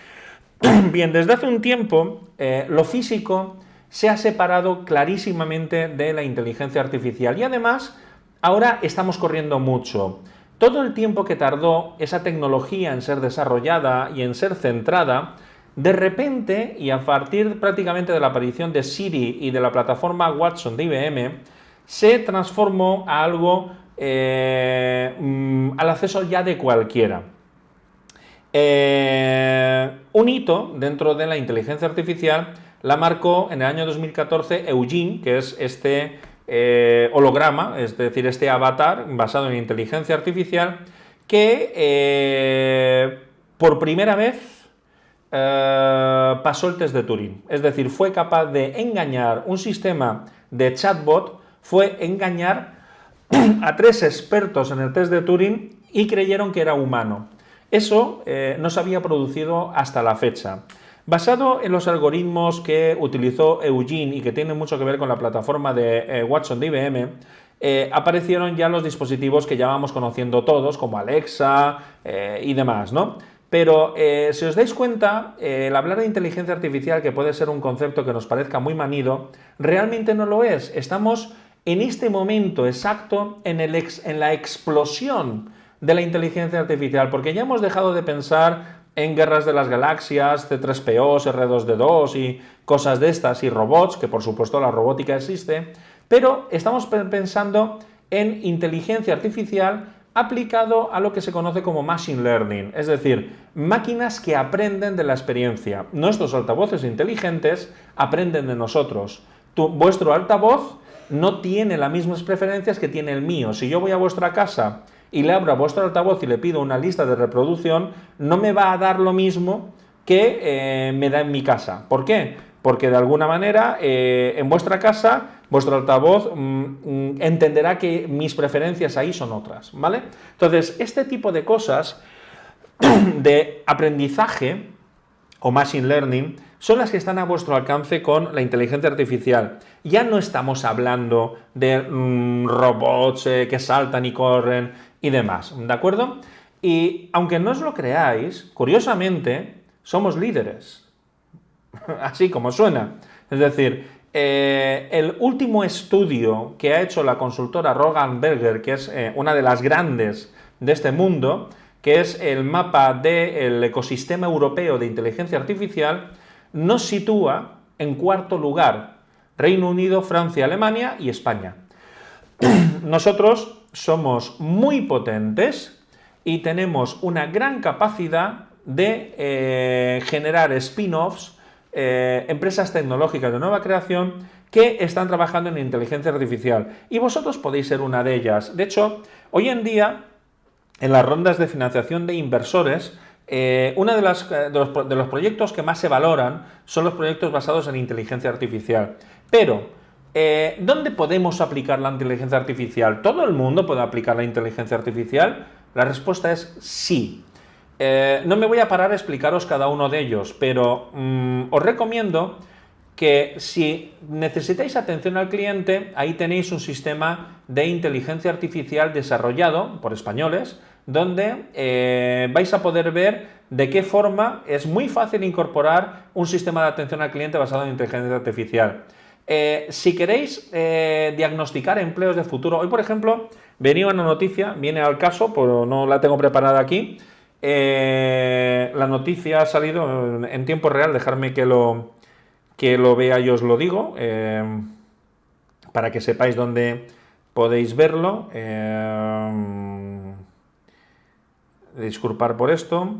Bien, desde hace un tiempo eh, lo físico se ha separado clarísimamente de la inteligencia artificial y además ahora estamos corriendo mucho. Todo el tiempo que tardó esa tecnología en ser desarrollada y en ser centrada, de repente, y a partir prácticamente de la aparición de Siri y de la plataforma Watson de IBM, se transformó a algo eh, mm, al acceso ya de cualquiera. Eh, un hito dentro de la inteligencia artificial la marcó en el año 2014 Eugene, que es este eh, holograma, es decir, este avatar basado en inteligencia artificial, que por primera vez eh, pasó el test de Turing. Es decir, fue capaz de engañar un sistema de chatbot, fue engañar a tres expertos en el test de Turing y creyeron que era humano. Eso eh, no se había producido hasta la fecha. Basado en los algoritmos que utilizó Eugene y que tienen mucho que ver con la plataforma de eh, Watson de IBM, aparecieron ya los dispositivos que ya vamos conociendo todos, como Alexa y demás, ¿no? Pero eh, si os dais cuenta, eh, el hablar de inteligencia artificial, que puede ser un concepto que nos parezca muy manido, realmente no lo es. Estamos en este momento exacto en la explosión de la inteligencia artificial, porque ya hemos dejado de pensar en guerras de las galaxias, C3PO, R2D2 y cosas de estas, y robots, que por supuesto la robótica existe, pero estamos pensando en inteligencia artificial aplicado a lo que se conoce como Machine Learning, es decir, máquinas que aprenden de la experiencia. Nuestros altavoces inteligentes aprenden de nosotros. vuestro altavoz no tiene las mismas preferencias que tiene el mío. Si yo voy a vuestra casa y le abro a vuestro altavoz y le pido una lista de reproducción, no me va a dar lo mismo que eh, me da en mi casa. ¿Por qué? Porque de alguna manera eh, en vuestra casa vuestro altavoz mm, mm, entenderá que mis preferencias ahí son otras, ¿vale? Entonces, este tipo de cosas de aprendizaje o machine learning son las que están a vuestro alcance con la inteligencia artificial. Ya no estamos hablando de mm, robots eh, que saltan y corren y demás, ¿de acuerdo? Y aunque no os lo creáis, curiosamente, somos líderes. Así como suena. Es decir, eh, el último estudio que ha hecho la consultora Rogan Berger, que es eh, una de las grandes de este mundo, que es el mapa del ecosistema europeo de inteligencia artificial, nos sitúa En cuarto lugar, Reino Unido, Francia, Alemania y España. Nosotros somos muy potentes y tenemos una gran capacidad de eh, generar spin-offs, eh, empresas tecnológicas de nueva creación que están trabajando en inteligencia artificial. Y vosotros podéis ser una de ellas. De hecho, hoy en día, en las rondas de financiación de inversores, eh, uno de, de, los, proyectos que más se valoran son los proyectos basados en inteligencia artificial. Pero, ¿dónde podemos aplicar la inteligencia artificial? ¿Todo el mundo puede aplicar la inteligencia artificial? La respuesta es sí. Eh, no me voy a parar a explicaros cada uno de ellos, pero mm, os recomiendo que si necesitáis atención al cliente, ahí tenéis un sistema de inteligencia artificial desarrollado por españoles, donde eh, vais a poder ver de qué forma es muy fácil incorporar un sistema de atención al cliente basado en inteligencia artificial. Eh, si queréis diagnosticar empleos de futuro, hoy por ejemplo venía una noticia, viene al caso, pero no la tengo preparada aquí, eh, la noticia ha salido en tiempo real, dejarme que lo, que lo vea y os lo digo, eh, para que sepáis dónde podéis verlo. Eh, disculpar por esto.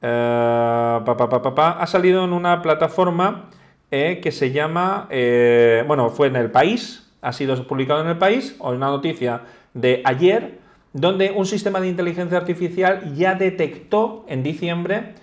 ha salido en una plataforma que se llama, bueno, fue en el país, ha sido publicado en el país, o una noticia de ayer, donde un sistema de inteligencia artificial ya detectó en diciembre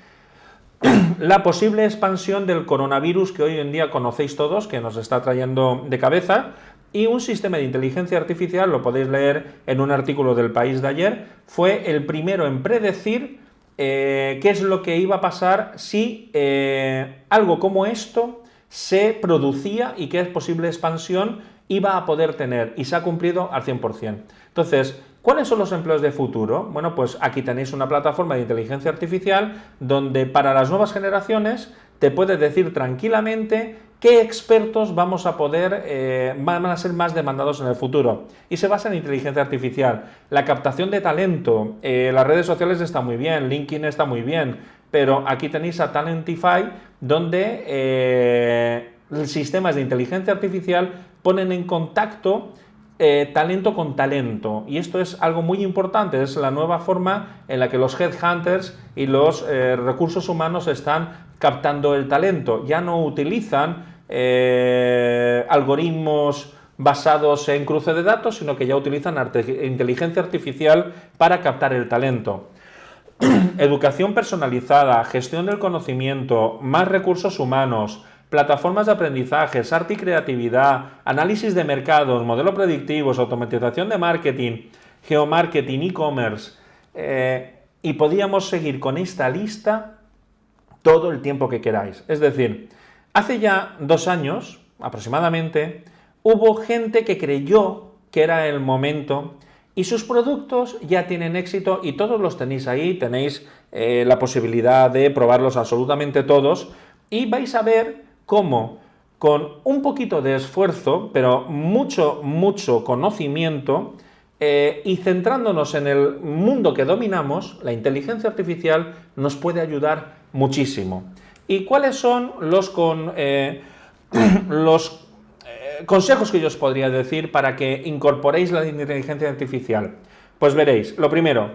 la posible expansión del coronavirus que hoy en día conocéis todos, que nos está trayendo de cabeza, y un sistema de inteligencia artificial, lo podéis leer en un artículo del país de ayer, fue el primero en predecir eh, qué es lo que iba a pasar si eh, algo como esto se producía y qué posible expansión iba a poder tener, y se ha cumplido al 100%. Entonces, ¿Cuáles son los empleos de futuro? Bueno, pues aquí tenéis una plataforma de inteligencia artificial donde para las nuevas generaciones te puedes decir tranquilamente qué expertos vamos a poder, eh, van a ser más demandados en el futuro. Y se basa en inteligencia artificial. La captación de talento, eh, las redes sociales está muy bien, LinkedIn está muy bien, pero aquí tenéis a Talentify, donde eh, sistemas de inteligencia artificial ponen en contacto eh, talento con talento. Y esto es algo muy importante, es la nueva forma en la que los headhunters y los eh, recursos humanos están captando el talento. Ya no utilizan eh, algoritmos basados en cruce de datos, sino que ya utilizan inteligencia artificial para captar el talento. Educación personalizada, gestión del conocimiento, más recursos humanos, plataformas de aprendizaje, arte y creatividad, análisis de mercados, modelos predictivos, automatización de marketing, geomarketing, e-commerce, eh, y podíamos seguir con esta lista todo el tiempo que queráis. Es decir, hace ya dos años, aproximadamente, hubo gente que creyó que era el momento y sus productos ya tienen éxito y todos los tenéis ahí, tenéis eh, la posibilidad de probarlos absolutamente todos y vais a ver cómo con un poquito de esfuerzo, pero mucho, mucho conocimiento, eh, y centrándonos en el mundo que dominamos, la inteligencia artificial nos puede ayudar muchísimo. ¿Y cuáles son los, con, eh, los consejos que yo os podría decir para que incorporéis la inteligencia artificial? Pues veréis, lo primero,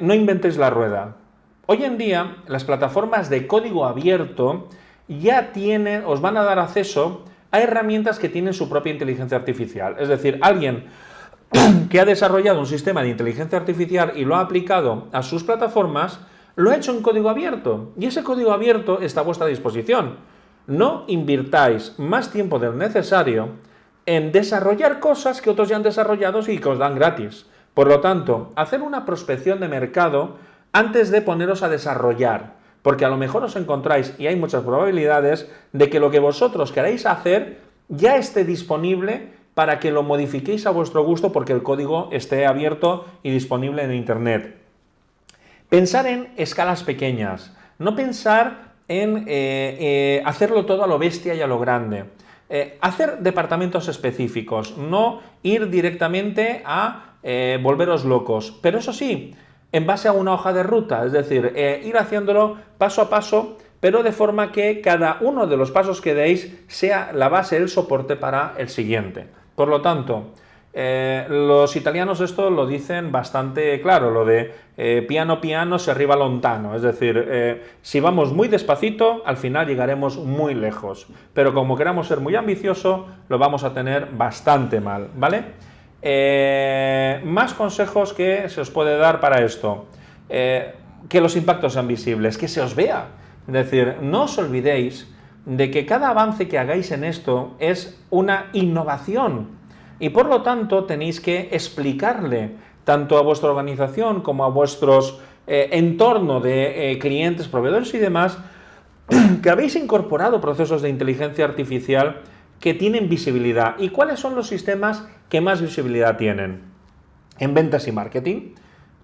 no inventéis la rueda. Hoy en día, las plataformas de código abierto ya tienen, os van a dar acceso a herramientas que tienen su propia inteligencia artificial. Es decir, alguien que ha desarrollado un sistema de inteligencia artificial y lo ha aplicado a sus plataformas, lo ha hecho en código abierto. Y ese código abierto está a vuestra disposición. No invirtáis más tiempo del necesario en desarrollar cosas que otros ya han desarrollado y que os dan gratis. Por lo tanto, hacer una prospección de mercado antes de poneros a desarrollar. Porque a lo mejor os encontráis, y hay muchas probabilidades, de que lo que vosotros queráis hacer ya esté disponible para que lo modifiquéis a vuestro gusto porque el código esté abierto y disponible en Internet. Pensar en escalas pequeñas, no pensar en eh, eh, hacerlo todo a lo bestia y a lo grande. Eh, hacer departamentos específicos, no ir directamente a volveros locos. Pero eso sí, en base a una hoja de ruta, es decir, ir haciéndolo paso a paso pero de forma que cada uno de los pasos que deis sea la base, el soporte para el siguiente. Por lo tanto, los italianos esto lo dicen bastante claro, lo de eh, piano piano se arriba lontano, es decir, eh, si vamos muy despacito, al final llegaremos muy lejos, pero como queramos ser muy ambicioso, lo vamos a tener bastante mal, ¿vale? más consejos que se os puede dar para esto, que los impactos sean visibles, que se os vea, es decir, no os olvidéis de que cada avance que hagáis en esto es una innovación, y por lo tanto tenéis que explicarle tanto a vuestra organización como a vuestros eh, entorno de eh, clientes, proveedores y demás, que habéis incorporado procesos de inteligencia artificial que tienen visibilidad. ¿Y cuáles son los sistemas que más visibilidad tienen? En ventas y marketing,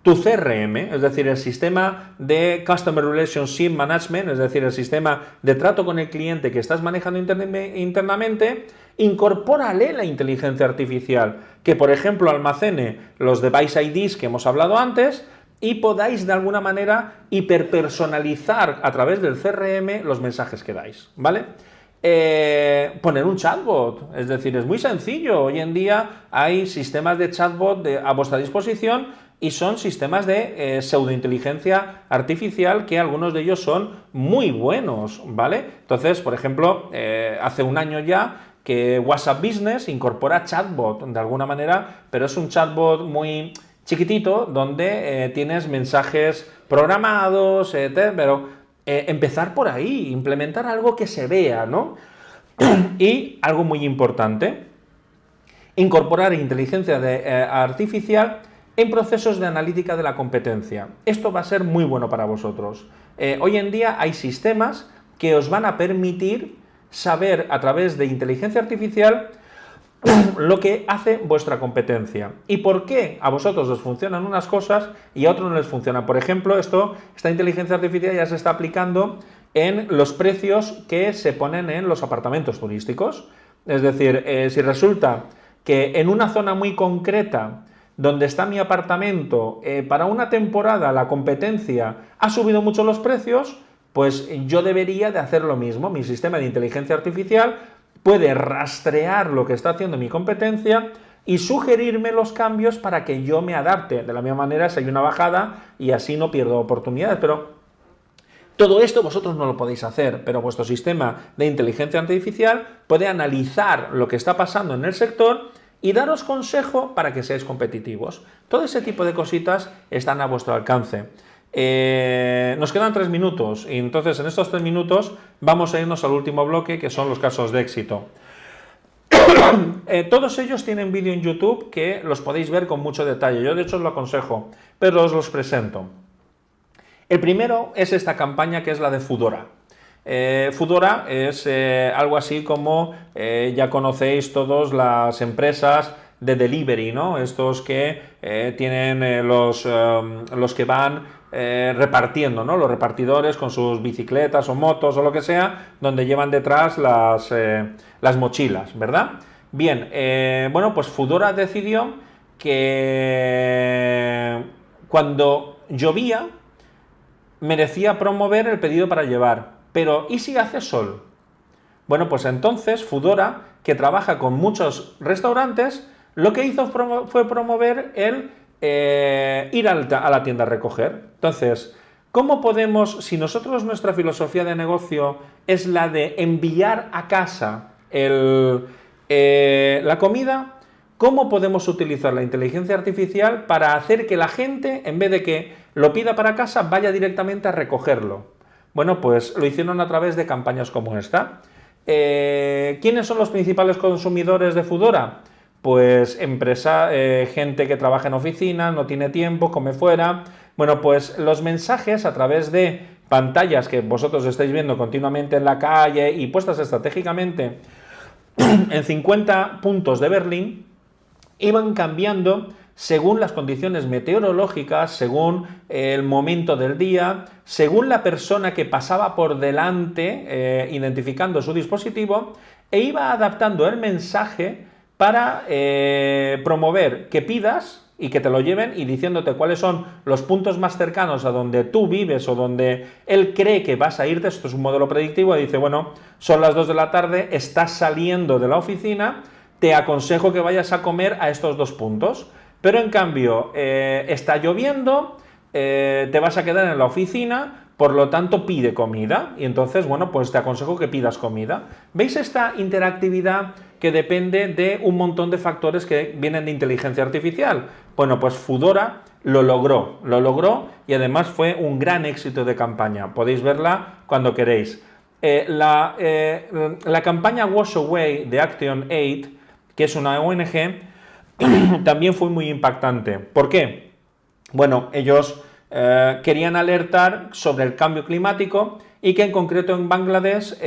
tu CRM, es decir, el sistema de Customer Relationship Management, es decir, el sistema de trato con el cliente que estás manejando internamente, incorpórale la inteligencia artificial, que por ejemplo almacene los device IDs que hemos hablado antes, y podáis de alguna manera hiperpersonalizar a través del CRM los mensajes que dais, ¿vale? Eh, poner un chatbot, es decir, es muy sencillo. Hoy en día hay sistemas de chatbot a vuestra disposición y son sistemas de eh, pseudointeligencia artificial que algunos de ellos son muy buenos, ¿vale? Entonces, por ejemplo, eh, hace un año ya que WhatsApp Business incorpora chatbot de alguna manera, pero es un chatbot muy chiquitito donde eh, tienes mensajes programados, pero empezar por ahí, implementar algo que se vea, ¿no? y algo muy importante, incorporar inteligencia artificial en procesos de analítica de la competencia. Esto va a ser muy bueno para vosotros. Eh, hoy en día hay sistemas que os van a permitir saber a través de inteligencia artificial lo que hace vuestra competencia y por qué a vosotros os funcionan unas cosas y a otros no les funcionan. Por ejemplo, esto, esta inteligencia artificial ya se está aplicando en los precios que se ponen en los apartamentos turísticos. Es decir, eh, si resulta que en una zona muy concreta donde está mi apartamento, eh, para una temporada la competencia ha subido mucho los precios, pues yo debería de hacer lo mismo. Mi sistema de inteligencia artificial puede rastrear lo que está haciendo mi competencia y sugerirme los cambios para que yo me adapte. De la misma manera, si hay una bajada y así no pierdo oportunidades, pero todo esto vosotros no lo podéis hacer, pero vuestro sistema de inteligencia artificial puede analizar lo que está pasando en el sector y daros consejo para que seáis competitivos. Todo ese tipo de cositas están a vuestro alcance. Eh, nos quedan tres minutos y entonces en estos tres minutos vamos a irnos al último bloque que son los casos de éxito. Eh, todos ellos tienen vídeo en YouTube que los podéis ver con mucho detalle. Yo de hecho os lo aconsejo, pero os los presento. El primero es esta campaña que es la de Fudora. Eh, Fudora es eh, algo así como, ya conocéis todos las empresas de delivery, ¿no? Estos que tienen los, los que van repartiendo, ¿no? Los repartidores con sus bicicletas o motos o lo que sea, donde llevan detrás las, las mochilas, ¿verdad? Bien, bueno, pues Fudora decidió que cuando llovía merecía promover el pedido para llevar pero ¿y si hace sol? Bueno, pues entonces Fudora, que trabaja con muchos restaurantes, lo que hizo fue promover el eh, ir a la tienda a recoger. Entonces, ¿cómo podemos, si nosotros nuestra filosofía de negocio es la de enviar a casa eh, la comida, ¿cómo podemos utilizar la inteligencia artificial para hacer que la gente, en vez de que lo pida para casa, vaya directamente a recogerlo? Bueno, pues lo hicieron a través de campañas como esta. Eh, ¿Quiénes son los principales consumidores de Fudora? Pues empresa, eh, gente que trabaja en oficina, no tiene tiempo, come fuera. Bueno, pues los mensajes a través de pantallas que vosotros estáis viendo continuamente en la calle y puestas estratégicamente en 50 puntos de Berlín, iban cambiando según las condiciones meteorológicas, según el momento del día, según la persona que pasaba por delante eh, identificando su dispositivo e iba adaptando el mensaje para eh, promover que pidas y que te lo lleven y diciéndote cuáles son los puntos más cercanos a donde tú vives o donde él cree que vas a irte, esto es un modelo predictivo, y dice, bueno, son las 2 de la tarde, estás saliendo de la oficina, te aconsejo que vayas a comer a estos dos puntos, pero en cambio eh, está lloviendo, eh, te vas a quedar en la oficina, por lo tanto, pide comida y entonces, bueno, pues te aconsejo que pidas comida. ¿Veis esta interactividad que depende de un montón de factores que vienen de inteligencia artificial? Bueno, pues Fudora lo logró, lo logró y además fue un gran éxito de campaña. Podéis verla cuando queréis. Eh, la, eh, la, campaña Wash Away de Action Aid, que es una ONG, también fue muy impactante. ¿Por qué? Bueno, ellos eh, querían alertar sobre el cambio climático y que en concreto en Bangladesh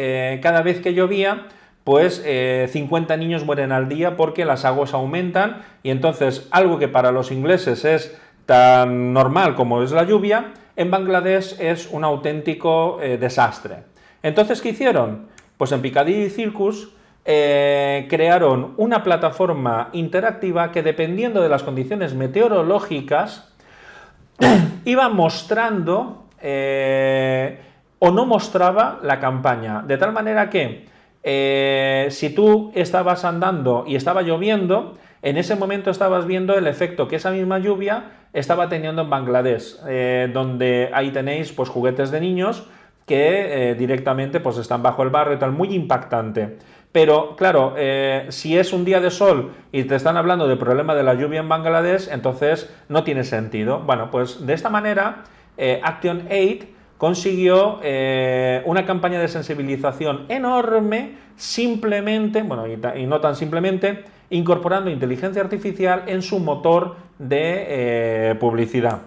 cada vez que llovía pues 50 eh, niños mueren al día porque las aguas aumentan y entonces algo que para los ingleses es tan normal como es la lluvia, en Bangladesh es un auténtico desastre. Entonces, ¿qué hicieron? Pues en Piccadilly Circus crearon una plataforma interactiva que dependiendo de las condiciones meteorológicas iba mostrando eh, o no mostraba la campaña, de tal manera que eh, si tú estabas andando y estaba lloviendo, en ese momento estabas viendo el efecto que esa misma lluvia estaba teniendo en Bangladesh, eh, donde ahí tenéis pues, juguetes de niños que directamente pues, están bajo el barro y tal, muy impactante. Pero claro, eh, si es un día de sol y te están hablando del problema de la lluvia en Bangladesh, entonces no tiene sentido. Bueno, pues de esta manera eh, Action Aid consiguió eh, una campaña de sensibilización enorme, simplemente, bueno, y, no tan simplemente, incorporando inteligencia artificial en su motor de publicidad.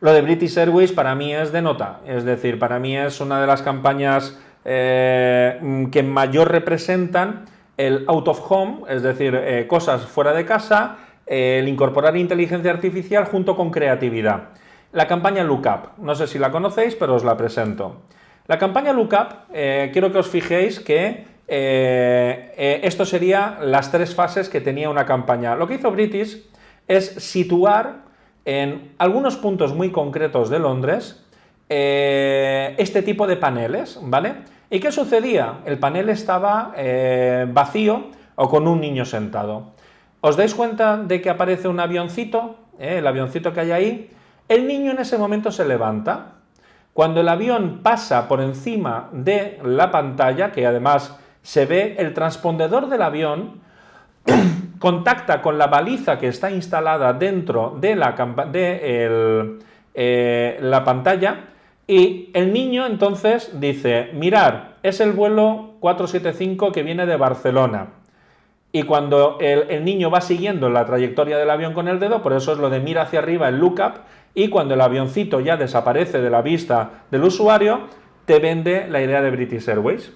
Lo de British Airways para mí es de nota, es decir, para mí es una de las campañas eh, que mayor representan el out of home, es decir, eh, cosas fuera de casa, el incorporar inteligencia artificial junto con creatividad. La campaña Lookup, no sé si la conocéis, pero os la presento. La campaña Lookup, eh, quiero que os fijéis que esto sería las tres fases que tenía una campaña. Lo que hizo British es situar en algunos puntos muy concretos de Londres eh, este tipo de paneles, ¿vale? ¿Y qué sucedía? El panel estaba eh, vacío o con un niño sentado. ¿Os dais cuenta de que aparece un avioncito? Eh, el avioncito que hay ahí. El niño en ese momento se levanta. Cuando el avión pasa por encima de la pantalla, que además se ve el transpondedor del avión, contacta con la baliza que está instalada dentro de la, de la pantalla y el niño entonces dice, mirar, es el vuelo 475 que viene de Barcelona. Y cuando el, niño va siguiendo la trayectoria del avión con el dedo, por eso es lo de mira hacia arriba, el lookup, y cuando el avioncito ya desaparece de la vista del usuario, te vende la idea de British Airways.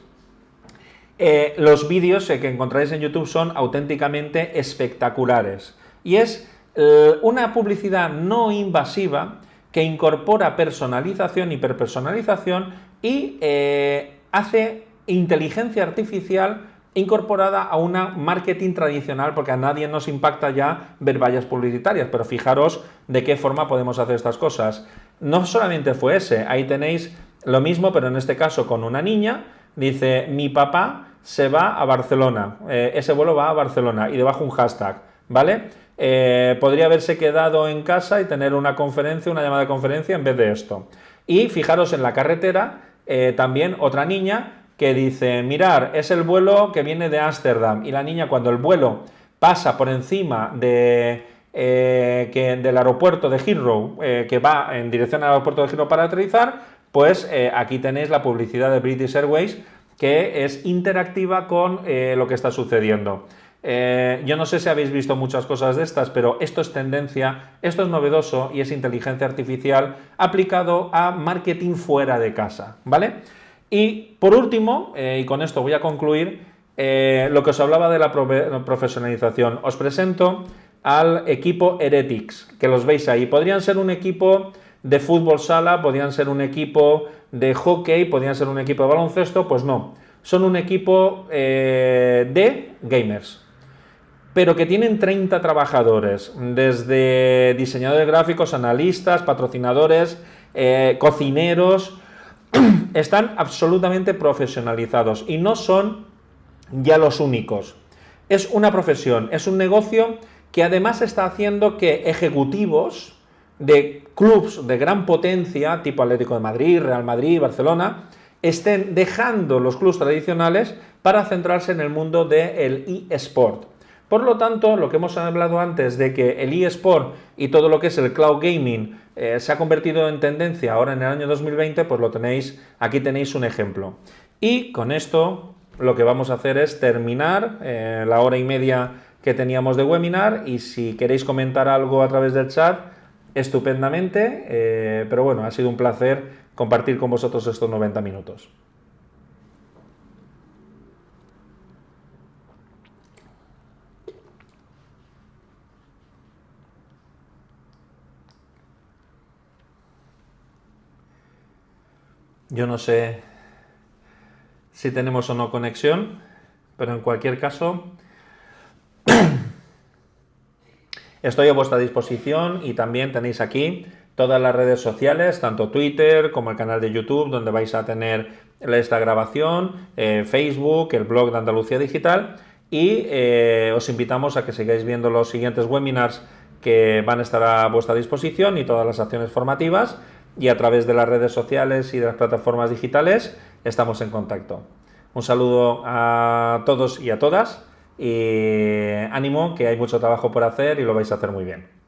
Eh, los vídeos que encontráis en YouTube son auténticamente espectaculares. Y es eh, una publicidad no invasiva que incorpora personalización, hiperpersonalización y eh, hace inteligencia artificial incorporada a una marketing tradicional, porque a nadie nos impacta ya ver vallas publicitarias, pero fijaros de qué forma podemos hacer estas cosas. No solamente fue ese, ahí tenéis lo mismo, pero en este caso con una niña, dice, mi papá se va a Barcelona, eh, ese vuelo va a Barcelona, y debajo un hashtag, ¿vale? Eh, podría haberse quedado en casa y tener una conferencia, una llamada de conferencia en vez de esto. Y fijaros en la carretera, eh, también otra niña que dice, mirar, es el vuelo que viene de Ámsterdam. Y la niña cuando el vuelo pasa por encima de, eh, que, del aeropuerto de Heathrow, que va en dirección al aeropuerto de Heathrow para aterrizar, pues aquí tenéis la publicidad de British Airways que es interactiva con lo que está sucediendo. Eh, yo no sé si habéis visto muchas cosas de estas, pero esto es tendencia, esto es novedoso y es inteligencia artificial aplicado a marketing fuera de casa, ¿vale? Y por último, eh, y con esto voy a concluir, eh, lo que os hablaba de la profesionalización. Os presento al equipo Heretics, que los veis ahí. Podrían ser un equipo de fútbol sala, podrían ser un equipo de hockey, podrían ser un equipo de baloncesto, pues no. Son un equipo de gamers, pero que tienen 30 trabajadores, desde diseñadores gráficos, analistas, patrocinadores, eh, cocineros, están absolutamente profesionalizados y no son ya los únicos. Es una profesión, es un negocio que además está haciendo que ejecutivos de clubs de gran potencia, tipo Atlético de Madrid, Real Madrid, Barcelona, estén dejando los clubs tradicionales para centrarse en el mundo del eSport. Por lo tanto, lo que hemos hablado antes de que el eSport y todo lo que es el cloud gaming eh, se ha convertido en tendencia ahora en el año 2020, pues lo tenéis, aquí tenéis un ejemplo. Y con esto lo que vamos a hacer es terminar eh, la hora y media que teníamos de webinar y si queréis comentar algo a través del chat, estupendamente, eh, pero bueno, ha sido un placer compartir con vosotros estos 90 minutos. Yo no sé si tenemos o no conexión, pero en cualquier caso estoy a vuestra disposición y también tenéis aquí todas las redes sociales, tanto Twitter como el canal de YouTube, donde vais a tener esta grabación, eh, Facebook, el blog de Andalucía Digital y eh, os invitamos a que sigáis viendo los siguientes webinars que van a estar a vuestra disposición y todas las acciones formativas y a través de las redes sociales y de las plataformas digitales estamos en contacto. Un saludo a todos y a todas y ánimo que hay mucho trabajo por hacer y lo vais a hacer muy bien.